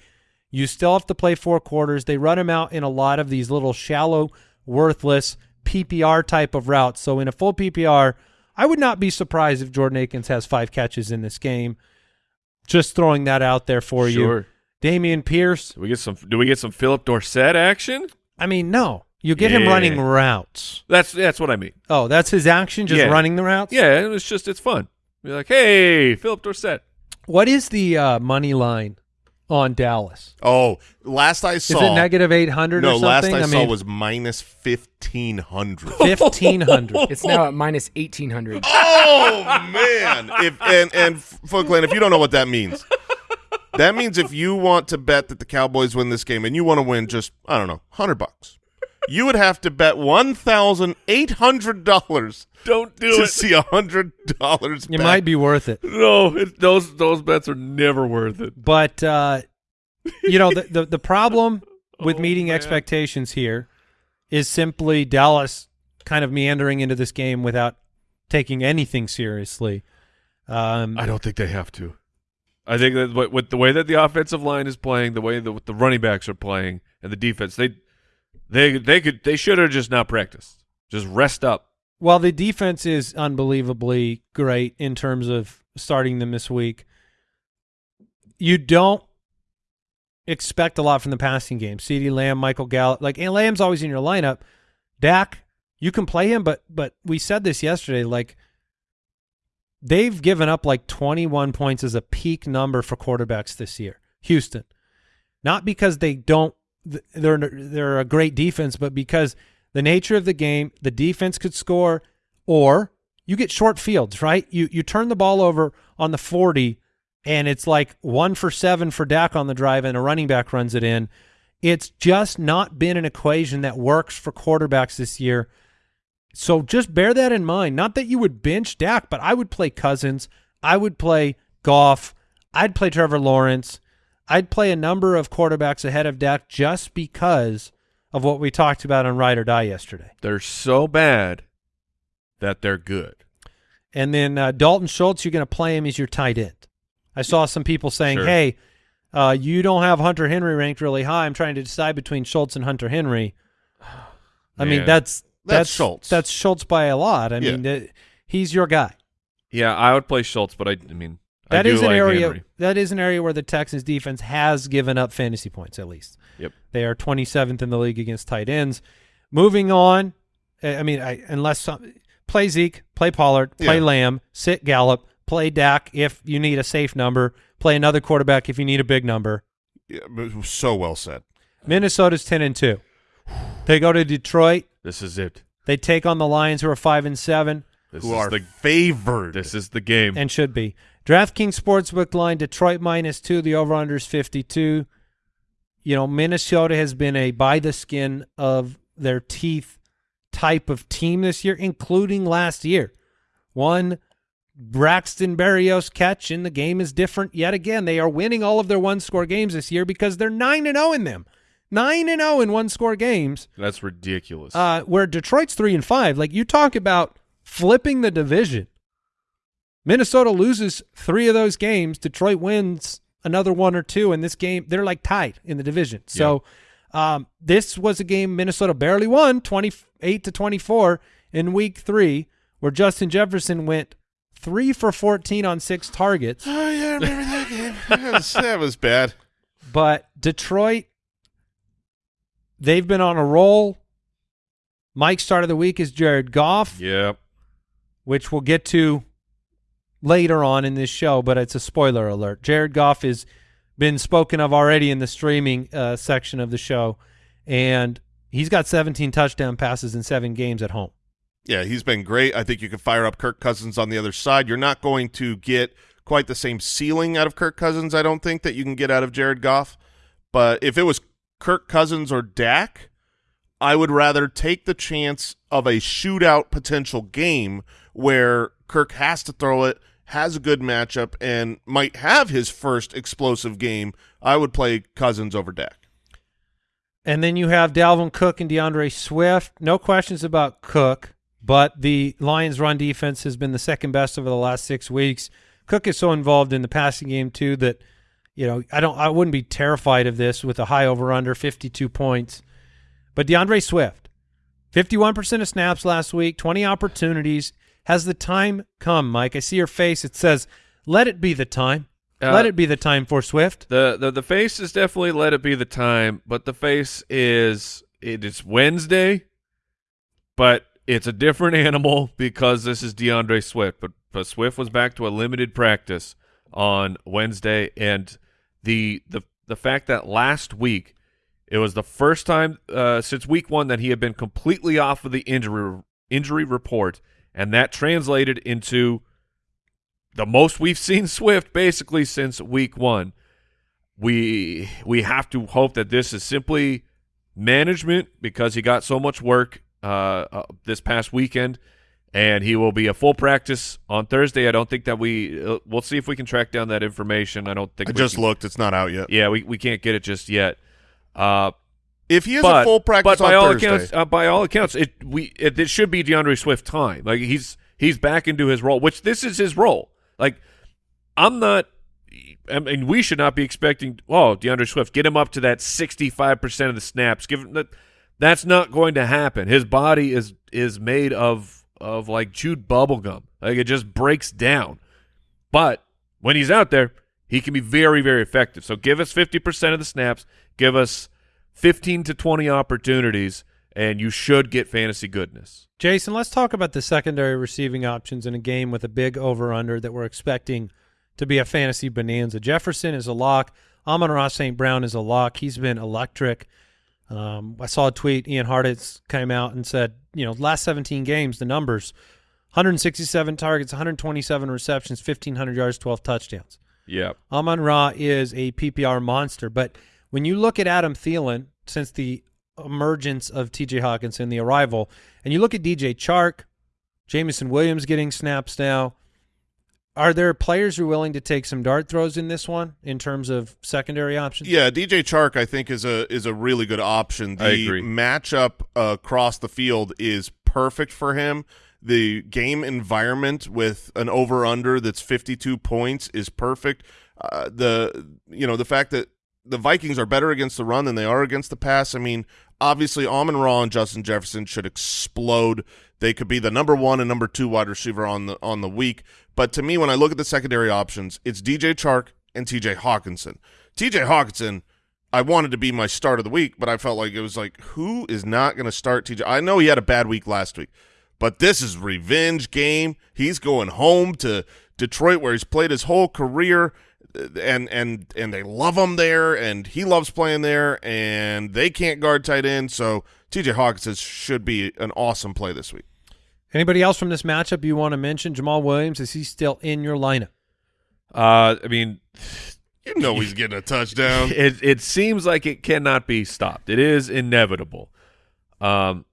You still have to play four quarters. They run him out in a lot of these little shallow, worthless PPR type of routes. So in a full PPR, I would not be surprised if Jordan Akins has five catches in this game. Just throwing that out there for you. Dameon Pierce. Do we get some? Do we get some Philip Dorsett action? I mean, no. You get him running routes. That's that's what I mean. Oh, that's his action, just Yeah. running the routes? Yeah, it's just it's fun. Be like, hey, Philip Dorsett. What is the uh, money line on Dallas? Oh, last I saw, Is saw, it negative 800 no, or something? last I, saw mean, was minus fifteen hundred. 1500. it's now at minus eighteen hundred. oh man! If and and Folkland, if you don't know what that means, that means if you want to bet that the Cowboys win this game and you want to win just I don't know hundred bucks, you would have to bet one thousand eight hundred dollars Don't do to it. see a hundred dollars. it might be worth it. No, it, those those bets are never worth it. But uh, you know, the, the the problem with Oh, meeting man. expectations here is simply Dallas kind of meandering into this game without taking anything seriously. Um, I don't think they have to. I think that with, with the way that the offensive line is playing, the way that the running backs are playing, and the defense, they they they could they should have just not practiced. Just rest up. While the defense is unbelievably great in terms of starting them this week, you don't expect a lot from the passing game. CeeDee Lamb, Michael Gallup, like and Lamb's always in your lineup. Dak, you can play him, but but we said this yesterday, like they've given up like 21 points as a peak number for quarterbacks this year. Houston, not because they don't they're they're a great defense, but because the nature of the game, the defense could score, or you get short fields, right? You you turn the ball over on the 40, and it's like one for seven for Dak on the drive, and a running back runs it in. It's just not been an equation that works for quarterbacks this year. So just bear that in mind. Not that you would bench Dak, but I would play Cousins. I would play Goff. I'd play Trevor Lawrence. I'd play a number of quarterbacks ahead of Dak just because of what we talked about on Ride or Die yesterday. They're so bad that they're good. And then uh, Dalton Schultz, you're going to play him as your tight end. I saw some people saying, Sure. hey, uh, you don't have Hunter Henry ranked really high. I'm trying to decide between Schultz and Hunter Henry. I mean, that's That's that's Schultz. That's Schultz by a lot. I Yeah. mean, uh, he's your guy. Yeah, I would play Schultz, but I, I mean, That do is an like area. Henry. That is an area where the Texans defense has given up fantasy points. At least Yep. they are 27th in the league against tight ends. Moving on, I mean, I, unless some, play Zeke, play Pollard, play Yeah. Lamb, sit Gallup, play Dak if you need a safe number. Play another quarterback if you need a big number. Yeah, it was so well said. Minnesota's ten and two. They go to Detroit. This is it. They take on the Lions, who are five and seven, This who is are the favored. this is the game. and should be. DraftKings Sportsbook line: Detroit minus two. The over/under is fifty-two. You know, Minnesota has been a by the skin of their teeth type of team this year, including last year. One Braxton Berrios catch, and the game is different yet again. They are winning all of their one-score games this year because they're nine and zero in them. Nine and zero in one-score games. That's ridiculous. Uh, where Detroit's three and five. Like you talk about flipping the division. Minnesota loses three of those games. Detroit wins another one or two, and this game they're like tied in the division. So um, this was a game Minnesota barely won, twenty eight to twenty four in week three, where Justin Jefferson went three for fourteen on six targets. Oh yeah, I remember that game. That was, that was bad. But Detroit, they've been on a roll. Mike's start of the week is Jared Goff. yep. which we'll get to later on in this show, but it's a spoiler alert. Jared Goff has been spoken of already in the streaming uh, section of the show, and he's got 17 touchdown passes in seven games at home. Yeah, he's been great. I think you can fire up Kirk Cousins on the other side. You're not going to get quite the same ceiling out of Kirk Cousins, I don't think, that you can get out of Jared Goff. But if it was Kirk Cousins or Dak, I would rather take the chance of a shootout potential game where Kirk has to throw it, has a good matchup, and might have his first explosive game. I would play Cousins over Dak. And then you have Dalvin Cook and D'Andre Swift. No questions about Cook, but the Lions' run defense has been the second best over the last six weeks. Cook is so involved in the passing game too that you know I don't I wouldn't be terrified of this with a high over under 52 points. But D'Andre Swift, 51% of snaps last week, 20 opportunities. Has the time come, Mike? I see your face. It says, "Let it be the time. Uh, Let it be the time for Swift." The, the the face is definitely let it be the time, but the face is it is Wednesday, but it's a different animal because this is D'Andre Swift. But but Swift was back to a limited practice on Wednesday, and the the the fact that last week it was the first time uh, since week one that he had been completely off of the injury injury report, and that translated into the most we've seen Swift basically since week one. We we have to hope that this is simply management because he got so much work uh, uh, this past weekend, and he will be a full practice on Thursday. I don't think that we uh, we'll see if we can track down that information. I don't think I we just can- looked; it's not out yet. Yeah, we, we can't get it just yet. Uh, If he has but a full practice but by on all Thursday, accounts, uh, by all accounts, it we it, it should be D'Andre Swift time. Like he's he's back into his role, which this is his role. Like I'm not. I mean, we should not be expecting. Oh, D'Andre Swift, get him up to that 65 percent of the snaps. Give him that. That's not going to happen. His body is is made of of like chewed bubble gum. Like it just breaks down. But when he's out there, he can be very, very effective. So give us 50% of the snaps, give us 15 to 20 opportunities, and you should get fantasy goodness. Jason, let's talk about the secondary receiving options in a game with a big over under that we're expecting to be a fantasy bonanza. Jefferson is a lock. Amon-Ra St. Brown is a lock. He's been electric. Um, I saw a tweet. Ian Hartitz came out and said, you know, last 17 games, the numbers 167 targets, 127 receptions, 1,500 yards, 12 touchdowns. Yeah. Amon Ra is a PPR monster, but when you look at Adam Thielen since the emergence of TJ Hockenson, the arrival, and you look at DJ Chark, Jameson Williams getting snaps now, are there players who are willing to take some dart throws in this one in terms of secondary options? Yeah, DJ Chark I think is a is a really good option. The I agree. matchup uh, across the field is perfect for him. The game environment with an over under that's 52 points is perfect. Uh, the you know the fact that the Vikings are better against the run than they are against the pass. I mean, obviously Amon Ra and Justin Jefferson should explode. They could be the number one and number two wide receiver on the on the week. But to me, when I look at the secondary options, it's DJ Chark and TJ Hockenson. TJ Hockenson, I wanted to be my start of the week, but I felt like it was like, who is not going to start TJ? I know he had a bad week last week, but this is revenge game. He's going home to Detroit, where he's played his whole career, and and and they love him there, and he loves playing there, and they can't guard tight end. So T.J. Hockenson should be an awesome play this week. Anybody else from this matchup you want to mention? Jamaal Williams is he still in your lineup? Uh, I mean, You know he's getting a touchdown. it it seems like it cannot be stopped. It is inevitable. Um,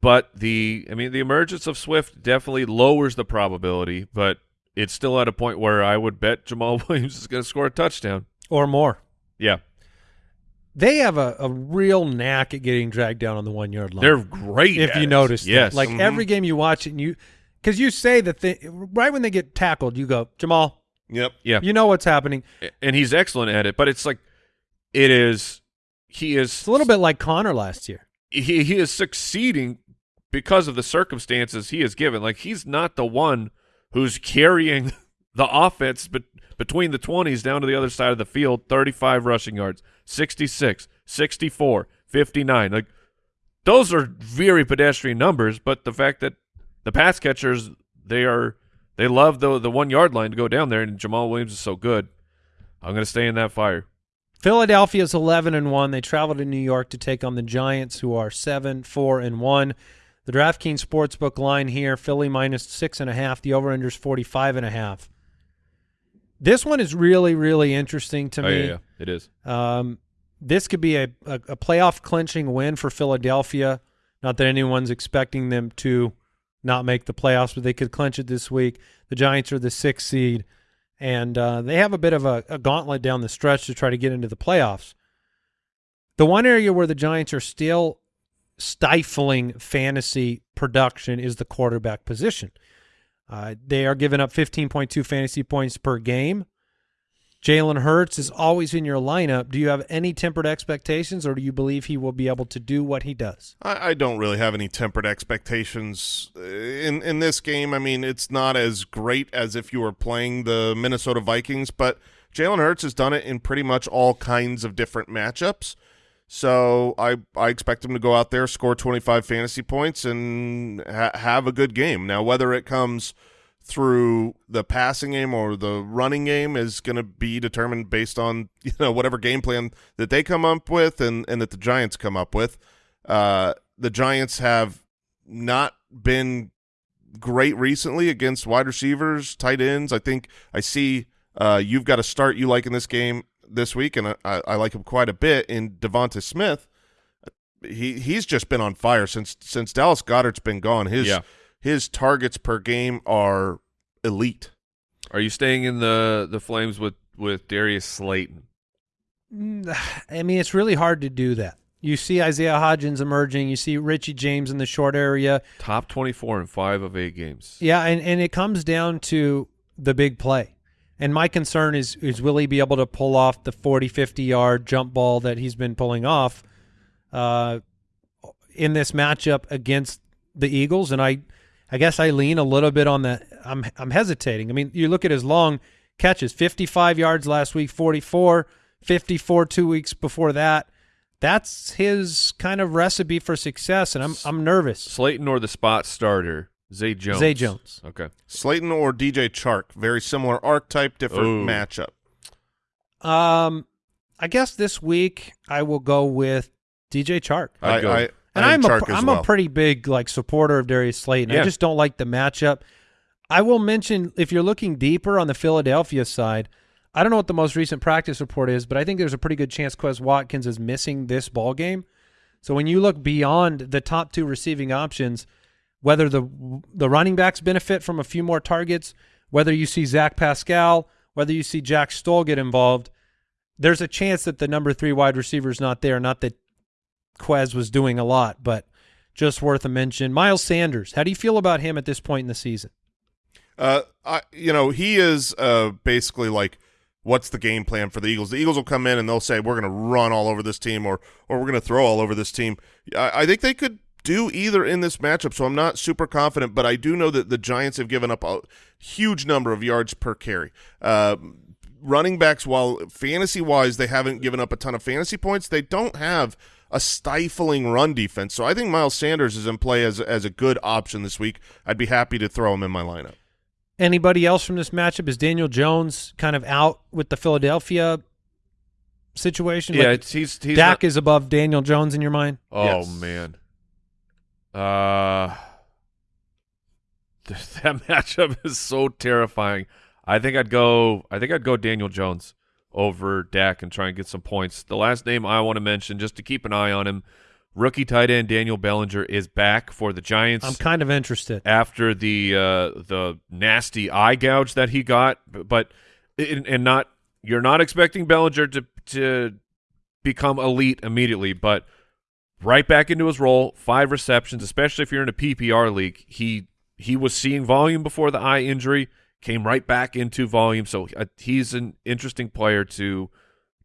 but the I mean the emergence of Swift definitely lowers the probability, but it's still at a point where I would bet Jamaal Williams is going to score a touchdown. Or more? Yeah, They have a, a real knack at getting dragged down on the one yard line. they're great. if at you it. notice, yes, like Mhm. every game you watch it, and you because you say the thing right when they get tackled, you go Jamaal. Yep. yeah, You know what's happening. and he's excellent at it. But it's like it is. He is It's a little bit like Conner last year. he he is succeeding because of the circumstances he is given. Like he's not the one who's carrying the offense but between the 20s down to the other side of the field, 35 rushing yards, 66, 64, 59. Like those are very pedestrian numbers, but the fact that the pass catchers they are they love the the 1 yard line to go down there and Jamaal Williams is so good. I'm going to stay in that fire. Philadelphia's eleven and one. They travel to New York to take on the Giants, who are seven, four, and one. The DraftKings Sportsbook line here: Philly minus six and a half. The over/unders forty-five and a half. This one is really, really interesting to Oh, me. yeah, yeah, it is. Um, this could be a, a, a playoff clinching win for Philadelphia. Not that anyone's expecting them to not make the playoffs, but they could clinch it this week. The Giants are the sixth seed, and uh, they have a bit of a, a gauntlet down the stretch to try to get into the playoffs. The one area where the Giants are still stifling fantasy production is the quarterback position. Uh, they are giving up 15.2 fantasy points per game. Jalen Hurts is always in your lineup. Do you have any tempered expectations, or do you believe he will be able to do what he does? I, I don't really have any tempered expectations uh, in in this game. I mean, it's not as great as if you were playing the Minnesota Vikings, but Jalen Hurts has done it in pretty much all kinds of different matchups. So I I expect him to go out there, score 25 fantasy points, and ha- have a good game. Now, whether it comes through the passing game or the running game is going to be determined based on you know whatever game plan that they come up with and and that the Giants come up with. Uh, the Giants have not been great recently against wide receivers, tight ends. I think I see uh, you've got a start you like in this game this week, and I, I like him quite a bit in DeVonta Smith. He he's just been on fire since since Dallas Goedert's been gone. His Yeah. his targets per game are elite. Are you staying in the the Flames with with Darius Slayton? Mm, I mean, it's really hard to do that. You see Isaiah Hodgins emerging. You see Richie James in the short area. Top 24 in 5 of 8 games. Yeah, and, and it comes down to the big play. And my concern is is will he be able to pull off the 40, 50 yard jump ball that he's been pulling off uh, in this matchup against the Eagles? And I I guess I lean a little bit on that. I'm I'm hesitating. I mean, you look at his long catches, 55 yards last week, 44, 54 two weeks before that. That's his kind of recipe for success, and I'm I'm nervous. Slayton or the spot starter, Zay Jones. Zay Jones. Okay. Slayton or DJ Chark, very similar archetype, different Ooh. matchup. Um, I guess this week I will go with DJ Chark. I'd I, go. I, And I I'm think a Chark as am well. a pretty big like supporter of Darius Slayton. I just don't like the matchup. I will mention if you're looking deeper on the Philadelphia side, I don't know what the most recent practice report is, but I think there's a pretty good chance Quez Watkins is missing this ball game. So when you look beyond the top two receiving options, whether the the running backs benefit from a few more targets, whether you see Zach Pascal, whether you see Jack Stoll get involved, there's a chance that the number three wide receiver is not there. Not that Quez was doing a lot, but just worth a mention. Miles Sanders, how do you feel about him at this point in the season? Uh, I, you know, he is uh, basically like, what's the game plan for the Eagles? The Eagles will come in and they'll say, we're going to run all over this team or, or we're going to throw all over this team. I, I think they could do either in this matchup, so I'm not super confident, but I do know that the Giants have given up a huge number of yards per carry. Uh, running backs, while fantasy-wise they haven't given up a ton of fantasy points, they don't have a stifling run defense. So I think Miles Sanders is in play as as a good option this week. I'd be happy to throw him in my lineup. Anybody else from this matchup? Is Daniel Jones kind of out with the Philadelphia situation? Yeah, Like, it's, he's he's Dak not- is above Daniel Jones in your mind? Oh Yes. man. Uh th- that matchup is so terrifying. I think I'd go I think I'd go Daniel Jones over Dak and try and get some points. The last name I want to mention just to keep an eye on him, rookie tight end Daniel Bellinger is back for the Giants I'm kind of interested. after the uh, the nasty eye gouge that he got, but and not you're not expecting Bellinger to to become elite immediately, but right back into his role, five receptions, especially if you're in a PPR league. He he was seeing volume before the eye injury, came right back into volume, so uh, he's an interesting player to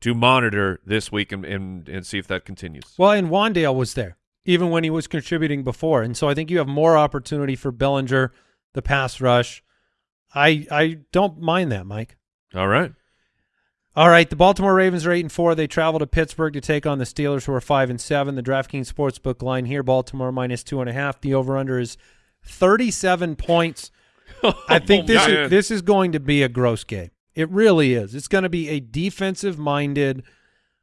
to monitor this week and and, and see if that continues. Well, and Wan'Dale was there even when he was contributing before, and so I think you have more opportunity for Bellinger, the pass rush. I I don't mind that, Mike. All right. All right, the Baltimore Ravens are eight and four. They travel to Pittsburgh to take on the Steelers, who are five and seven. The DraftKings Sportsbook line here: Baltimore minus two and a half. The over/under is thirty-seven points. I think this man. is this is going to be a gross game. It really is. It's going to be a defensive-minded.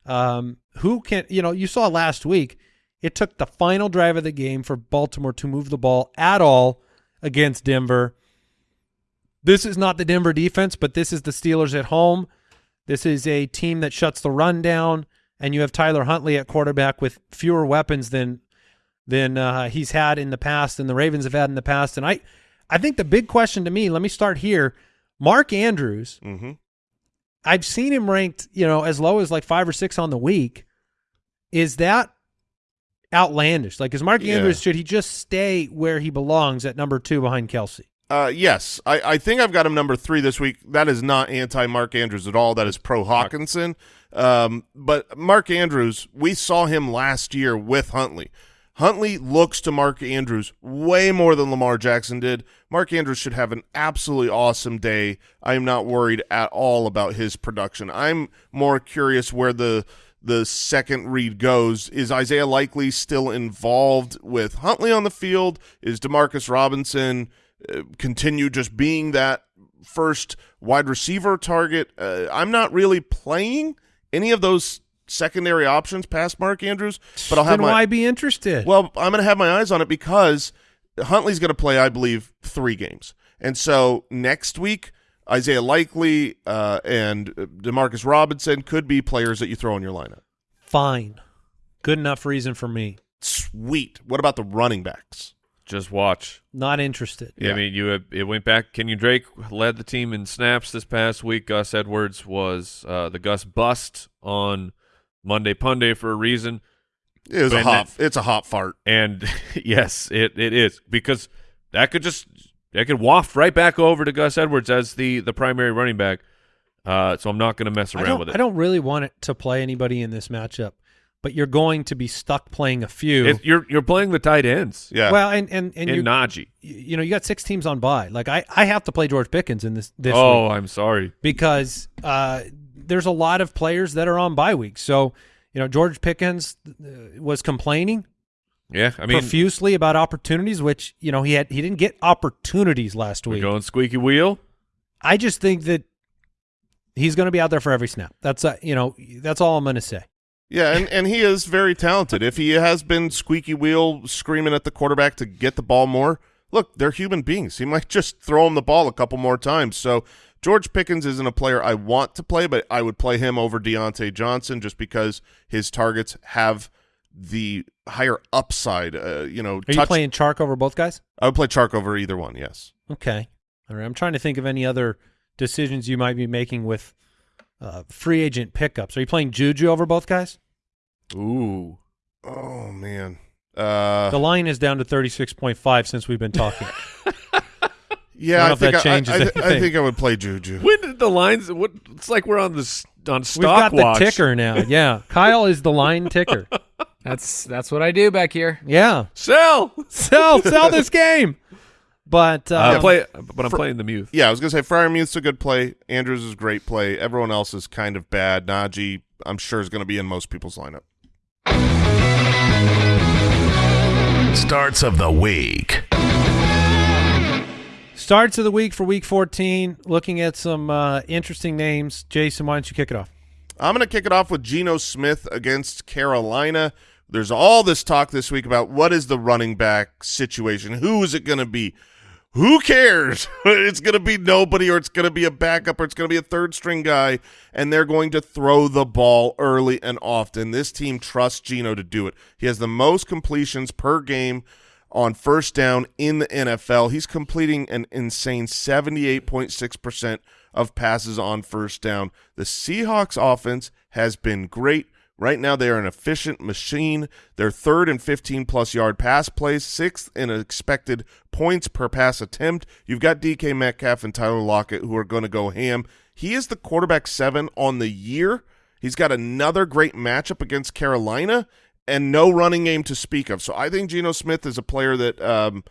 Um, who can you know? You saw last week. It took the final drive of the game for Baltimore to move the ball at all against Denver. This is not the Denver defense, but this is the Steelers at home. This is a team that shuts the run down, and you have Tyler Huntley at quarterback with fewer weapons than than uh, he's had in the past, and the Ravens have had in the past. And I, I think the big question to me, let me start here. Mark Andrews, Mm-hmm. I've seen him ranked, you know, as low as like five or six on the week. Is that outlandish? Like, is Mark Yeah. Andrews should he just stay where he belongs at number two behind Kelce? Uh, yes, I, I think I've got him number three this week. That is not anti Mark Andrews at all. That is pro Hockenson. Um, but Mark Andrews, we saw him last year with Huntley. Huntley looks to Mark Andrews way more than Lamar Jackson did. Mark Andrews should have an absolutely awesome day. I am not worried at all about his production. I'm more curious where the the second read goes. Is Isaiah Likely still involved with Huntley on the field? Is Demarcus Robinson continue just being that first wide receiver target? Uh, I'm not really playing any of those secondary options past Mark Andrews, but I'll have then my why be interested? well, I'm going to have my eyes on it because Huntley's going to play, I believe, three games. And so next week, Isaiah Likely uh, and uh, Demarcus Robinson could be players that you throw in your lineup. Fine, good enough reason for me. Sweet. What about the running backs? Just watch. Not interested. Yeah, I mean, you have, it went back. Kenyan Drake led the team in snaps this past week. Gus Edwards was uh, the Gus bust on Monday Punday for a reason. It was a But hot. then- It's a hot fart. And yes, it, it is because that could just that could waft right back over to Gus Edwards as the the primary running back. Uh, so I'm not going to mess around with it. I don't really want it to play anybody in this matchup, but you're going to be stuck playing a few. It- you're you're playing the tight ends Yeah. Well, and and and you Najee. you know you got six teams on bye. Like I I have to play George Pickens in this this Oh, week I'm sorry. because uh, there's a lot of players that are on bye weeks. So you know George Pickens uh, was complaining Yeah, I mean, profusely about opportunities, which you know he had he didn't get opportunities last week. going squeaky wheel. I just think that he's going to be out there for every snap. That's uh, you know that's all I'm going to say. Yeah, and, and he is very talented. If he has been squeaky wheel screaming at the quarterback to get the ball more, look, they're human beings. He might just throw him the ball a couple more times. So George Pickens isn't a player I want to play, but I would play him over Diontae Johnson just because his targets have the higher upside. Uh, you know, Are you playing Chark over both guys? I would play Chark over either one. Yes. Okay. All right. I'm trying to think of any other decisions you might be making with uh, free agent pickups. Are you playing Juju over both guys? Ooh, Oh man. Uh, the line is down to 36.5 since we've been talking. yeah, I don't know I, if think that I, changes I, I think I would play Juju. when did the lines? What? It's like we're on this on We've stock got the ticker now. Yeah. Kyle is the line ticker. That's that's what I do back here. Yeah. Sell. Sell, sell this game. But I um, play, but I'm playing the Muth. Yeah, I was gonna say Freiermuth's a good play. Andrews is a great play. Everyone else is kind of bad. Najee, I'm sure, is gonna be in most people's lineup. Starts of the week. Starts of the week for week 14, looking at some uh, interesting names. Jason, why don't you kick it off? I'm going to kick it off with Geno Smith against Carolina. There's all this talk this week about what is the running back situation. Who is it going to be? Who cares? it's going to be nobody or it's going to be a backup or it's going to be a third string guy and they're going to throw the ball early and often. This team trusts Geno to do it. He has the most completions per game on first down in the NFL. He's completing an insane 78.6% of passes on first down. The Seahawks offense has been great. Right now, they are an efficient machine. They're third in 15-plus yard pass plays, sixth in expected points per pass attempt. You've got DK Metcalf and Tyler Lockett who are going to go ham. He is the quarterback seven on the year. He's got another great matchup against Carolina and no running game to speak of. So I think Geno Smith is a player that um,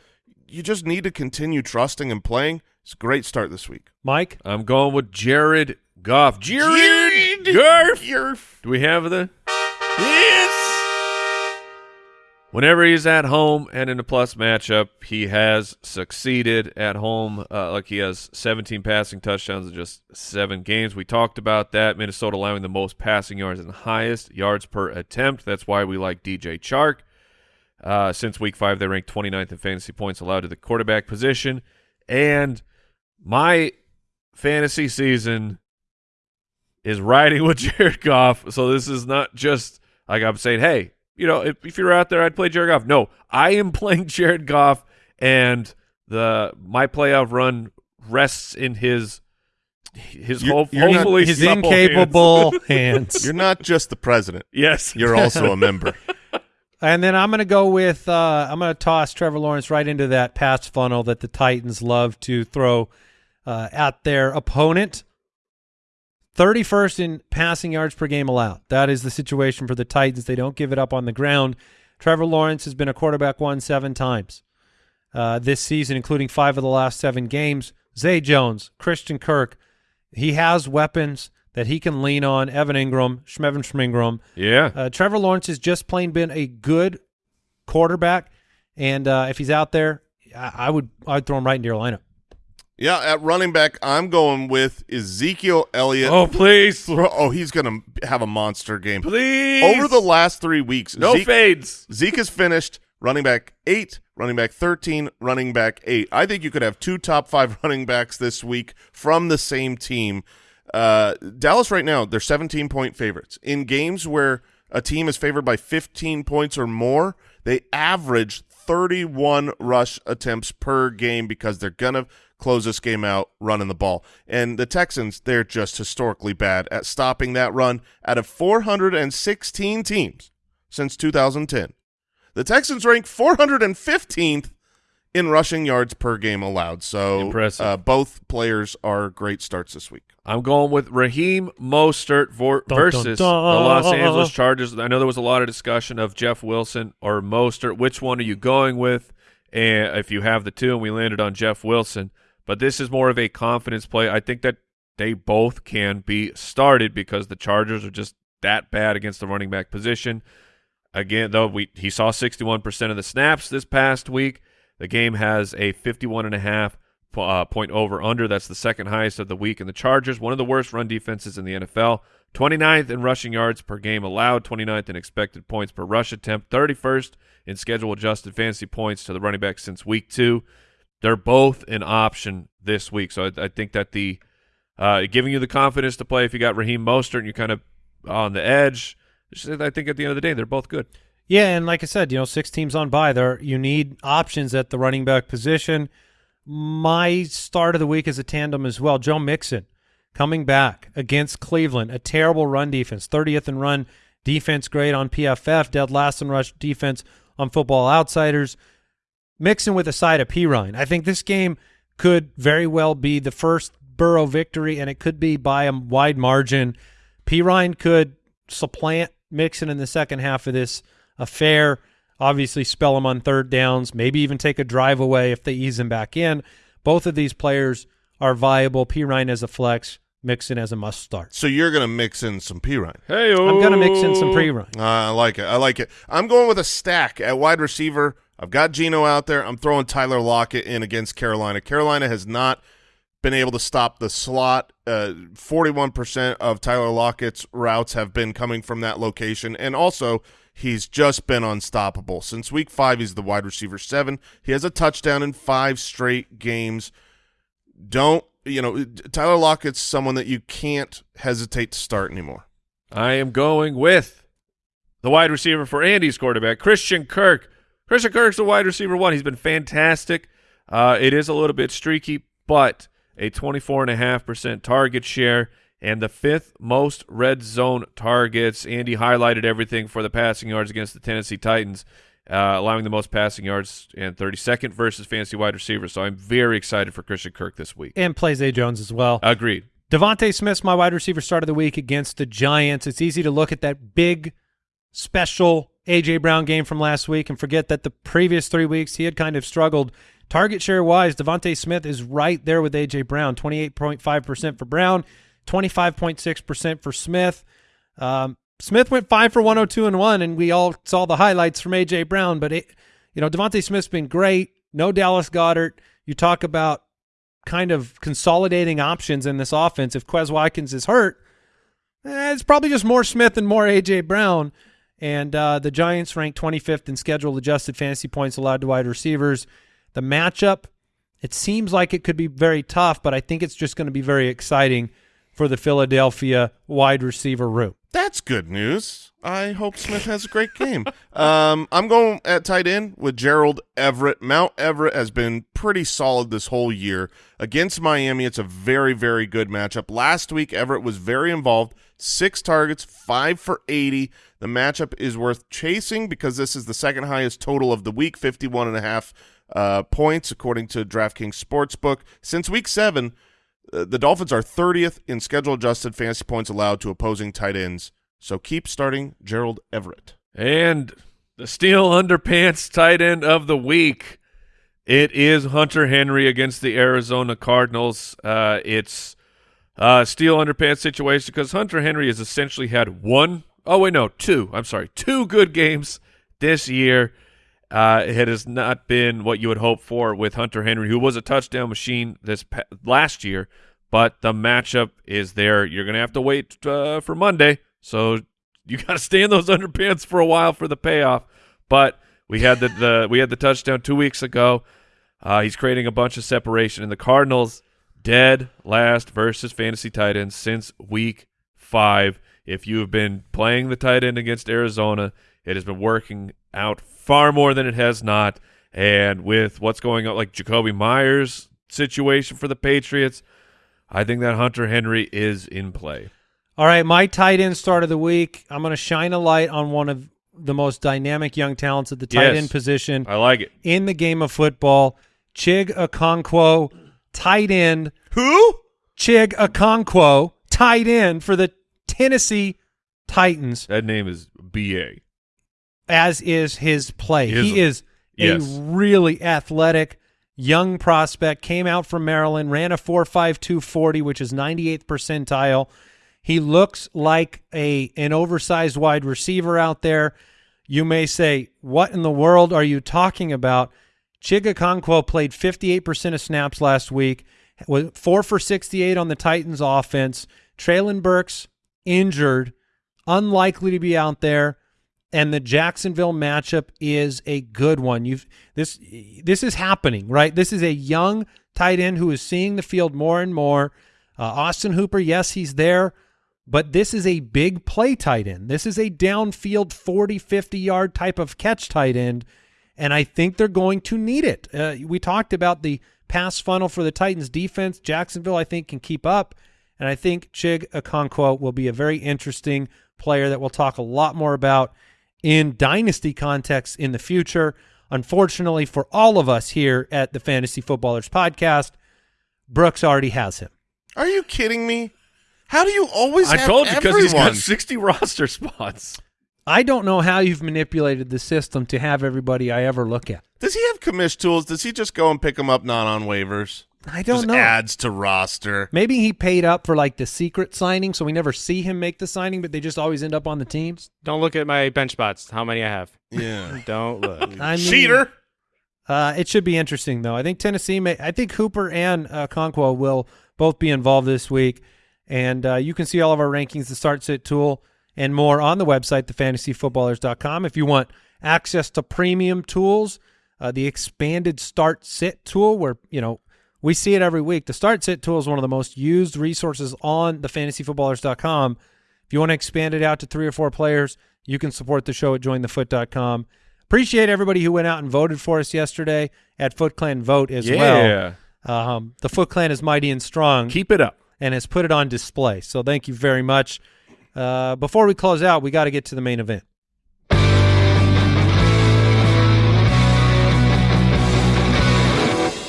you just need to continue trusting and playing. It's a great start this week. Mike? I'm going with Jared Goff. Jared, Goff. Do we have the? Yes. Whenever he's at home and in a plus matchup, he has succeeded at home. Uh, like he has 17 passing touchdowns in just seven games. We talked about that. Minnesota allowing the most passing yards and highest yards per attempt. That's why we like DJ Chark. Uh, since week five, they ranked 29th in fantasy points allowed to the quarterback position. And my fantasy season is riding with Jared Goff. So this is not just like I'm saying, hey, you know, if, if you're out there, I'd play Jared Goff. No, I am playing Jared Goff, and the my playoff run rests in his his You're- hope, you're not- hopefully His supple incapable hands. You're not just the president. Yes, You're also a member. And then I'm going to go with uh, I'm going to toss Trevor Lawrence right into that pass funnel that the Titans love to throw uh, at their opponent. 31st in passing yards per game allowed. That is the situation for the Titans. They don't give it up on the ground. Trevor Lawrence has been a quarterback one seven times uh, this season, including five of the last seven games. Zay Jones, Christian Kirk, he has weapons that he can lean on. Evan Ingram, Schmevin Schmingram. yeah. Uh, Trevor Lawrence has just plain been a good quarterback, and uh, if he's out there, I, I would I'd throw him right into your lineup. Yeah, at running back, I'm going with Ezekiel Elliott. oh please, oh, he's going to have a monster game. please. Over the last three weeks, no Zeke, fades. Zeke has finished running back eight, running back 13, running back eight. I think you could have two top five running backs this week from the same team. Uh, Dallas right now, they're 17 point favorites. In games where a team is favored by 15 points or more, they average 31 rush attempts per game because they're going to close this game out running the ball. And the Texans, they're just historically bad at stopping that run out of 416 teams since 2010. The Texans rank 415th in rushing yards per game allowed. So Impressive. Uh, both players are great starts this week. I'm going with Raheem Mostert vor- Dun, dun, versus dun. the Los Angeles Chargers. I know there was a lot of discussion of Jeff Wilson or Mostert. Which one are you going with? And if you have the two, and we landed on Jeff Wilson, but this is more of a confidence play. I think that they both can be started because the Chargers are just that bad against the running back position. Again, though, we he saw 61% of the snaps this past week. The game has a 51 and a half uh, point over under. That's the second highest of the week. And the Chargers, one of the worst run defenses in the NFL, 29th in rushing yards per game allowed, 29th in expected points per rush attempt, 31st in schedule adjusted fantasy points to the running back since week two. They're both an option this week. So I, I think that the uh, giving you the confidence to play if you got Raheem Mostert and you're kind of on the edge. I think at the end of the day, they're both good. Yeah, and like I said, you know, six teams on bye there. You need options at the running back position. My start of the week is a tandem as well. Joe Mixon coming back against Cleveland, a terrible run defense, 30th in run defense grade on PFF, dead last in rush defense on Football Outsiders. Mixon with a side of Perine. I think this game could very well be the first Burrow victory, and it could be by a wide margin. Perine could supplant Mixon in the second half of this affair. Obviously, spell him on third downs, maybe even take a drive away if they ease him back in. Both of these players are viable. Perine as a flex, Mixon as a must start. So you're going to mix in some Perine. Hey, I'm going to mix in some pre Ryan. Uh, I like it. I like it. I'm going with a stack at wide receiver. I've got Geno out there. I'm throwing Tyler Lockett in against Carolina. Carolina has not been able to stop the slot. Uh, 41% of Tyler Lockett's routes have been coming from that location. And also, he's just been unstoppable. Since week five, he's the wide receiver seven. He has a touchdown in five straight games. Don't, you know, Tyler Lockett's someone that you can't hesitate to start anymore. I am going with the wide receiver for Andy's quarterback, Christian Kirk. Christian Kirk's the wide receiver one. He's been fantastic. Uh, it is a little bit streaky, but a 24.5% target share and the fifth most red zone targets. Andy highlighted everything for the passing yards against the Tennessee Titans, uh, allowing the most passing yards and 32nd versus fantasy wide receivers. So I'm very excited for Christian Kirk this week. And plays A. Jones as well. Agreed. DeVonta Smith's my wide receiver start of the week against the Giants. It's easy to look at that big, special A.J. Brown game from last week and forget that the previous three weeks he had kind of struggled. Target share wise, DeVonta Smith is right there with A.J. Brown, 28.5% for Brown, 25.6% for Smith. Um, Smith went five for 102 and one, and we all saw the highlights from A.J. Brown, but it, you know, DeVonta Smith's been great. No Dallas Goedert. You talk about kind of consolidating options in this offense. If Quez Watkins is hurt, eh, it's probably just more Smith and more A.J. Brown. And uh, the Giants ranked 25th in schedule adjusted fantasy points allowed to wide receivers. The matchup, it seems like it could be very tough, but I think it's just going to be very exciting for the Philadelphia wide receiver room. That's good news. I hope Smith has a great game. um, I'm going at tight end with Gerald Everett. Mount Everett has been pretty solid this whole year. Against Miami, it's a very, very good matchup. Last week, Everett was very involved. Six targets, five for 80. The matchup is worth chasing because this is the second highest total of the week, 51 and a half uh, points, according to DraftKings Sportsbook. Since week seven, uh, the Dolphins are 30th in schedule-adjusted fantasy points allowed to opposing tight ends. So keep starting Gerald Everett. And the steel underpants tight end of the week. It is Hunter Henry against the Arizona Cardinals. Uh, it's a steel underpants situation because Hunter Henry has essentially had one, oh wait, no, two, I'm sorry, two good games this year. Uh, it has not been what you would hope for with Hunter Henry, who was a touchdown machine this last year, but the matchup is there. You're going to have to wait uh, for Monday, so you got to stay in those underpants for a while for the payoff. But we had the, the we had the touchdown two weeks ago. Uh, he's creating a bunch of separation, and the Cardinals dead last versus fantasy tight ends since week five. If you have been playing the tight end against Arizona, it has been working out far more than it has not. And with what's going on, like Jakobi Meyers situation for the Patriots, I think that Hunter Henry is in play. All right, my tight end start of the week. I'm going to shine a light on one of the most dynamic young talents at the tight Yes. end position I like it. in the game of football. Chig Okonkwo, tight end. Who? Chig Okonkwo, tight end for the Tennessee Titans, That name is B.A. as is his play. He is- he is yes. a really athletic young prospect. Came out from Maryland, ran a four five two forty, which is 98th percentile. He looks like a an oversized wide receiver out there. You may say, "What in the world are you talking about?" Chig Okonkwo played 58% of snaps last week, with four for 68 on the Titans offense. Treylon Burks injured, unlikely to be out there, and the Jacksonville matchup is a good one. You've this this is happening, right? This is a young tight end who is seeing the field more and more. Uh, Austin Hooper, yes, he's there, but this is a big play tight end. This is a downfield 40, 50 yard type of catch tight end, and I think they're going to need it. Uh, we talked about the pass funnel for the Titans defense. Jacksonville, I think, can keep up, and I think Chig Okonkwo will be a very interesting player that we'll talk a lot more about in dynasty context in the future. Unfortunately for all of us here at the Fantasy Footballers podcast, Brooks already has him. Are you kidding me? How do you always I have told you because everyone? he's got 60 roster spots. I don't know how you've manipulated the system to have everybody I ever look at. Does he have commish tools? Does he just go and pick them up not on waivers? I don't just know. adds to roster. Maybe he paid up for like the secret signing, so we never see him make the signing, but they just always end up on the teams. Don't look at my bench spots. How many I have? Yeah. Don't look. I mean, Cheater. Uh, it should be interesting, though. I think Tennessee may. I think Hooper and uh, Okonkwo will both be involved this week, and uh, you can see all of our rankings, the Start Sit tool, and more on the website, thefantasyfootballers.com. If you want access to premium tools, uh, the expanded Start Sit tool, where you know we see it every week. The Start Sit tool is one of the most used resources on thefantasyfootballers.com. If you want to expand it out to three or four players, you can support the show at jointhefoot.com. Appreciate everybody who went out and voted for us yesterday at Foot Clan Vote as yeah. well. Um, the Foot Clan is mighty and strong Keep it up. and has put it on display. So thank you very much. Uh, before we close out, we got to get to the main event.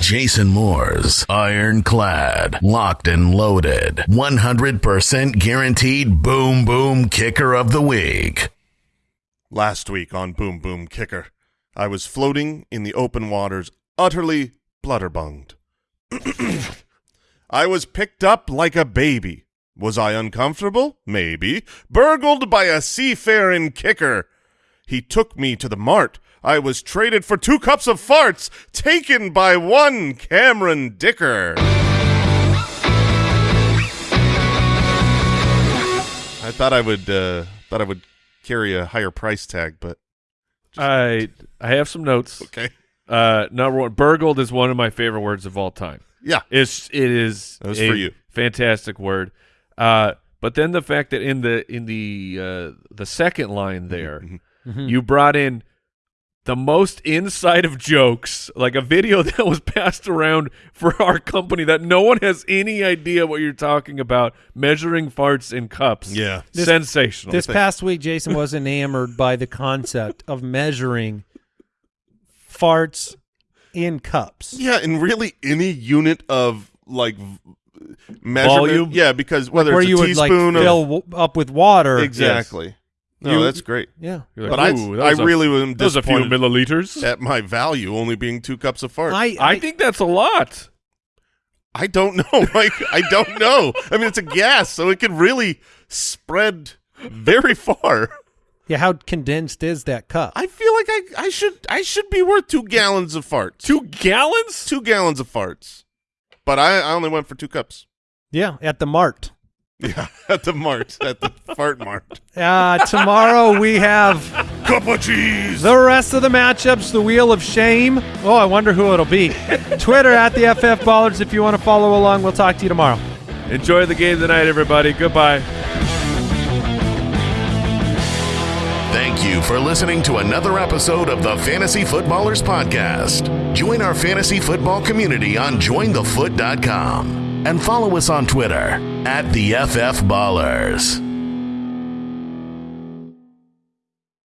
Jason Moore's ironclad, locked and loaded, 100% guaranteed boom boom kicker of the week. Last week on Boom Boom Kicker, I was floating in the open waters, utterly bludderbunged. I was picked up like a baby. Was I uncomfortable? Maybe. Burgled by a seafaring kicker. He took me to the mart. I was traded for two cups of farts, taken by one Cameron Dicker. I thought I would uh, thought I would carry a higher price tag, but I I have some notes. okay. Uh, number one, burgled is one of my favorite words of all time. Yeah. It's it is That was a for you. fantastic word. Uh, but then the fact that in the in the uh, the second line there, Mhm. you brought in the most inside of jokes, like a video that was passed around for our company that no one has any idea what you're talking about. Measuring farts in cups. Yeah. This- sensational. This past week, Jason was enamored by the concept of measuring farts in cups. Yeah, and really any unit of like measurement. Volume? Yeah, because whether where it's a you would like teaspoon fill w- up with water. exactly. No, You- that's great. Yeah. You're But I, "Ooh, that I was a- really am that was a few milliliters. at my value only being two cups of fart. I, I, I think that's a lot. I don't know, Mike. I don't know. I mean, it's a gas, so it could really spread very far. yeah. How condensed is that cup? I feel like I, I should I should be worth two gallons of farts. Two gallons? two gallons of farts. But I, I only went for two cups. yeah, at the mart. Yeah, at the mart, at the fart mart. Uh, tomorrow we have Cup of cheese. the rest of the matchups. The Wheel of Shame. Oh, I wonder who it'll be. Twitter at the FF Ballers if you want to follow along. We'll talk to you tomorrow. Enjoy the game tonight, everybody. Goodbye. Thank you for listening to another episode of the Fantasy Footballers Podcast. Join our fantasy football community on jointhefoot.com and follow us on Twitter at the FF Ballers.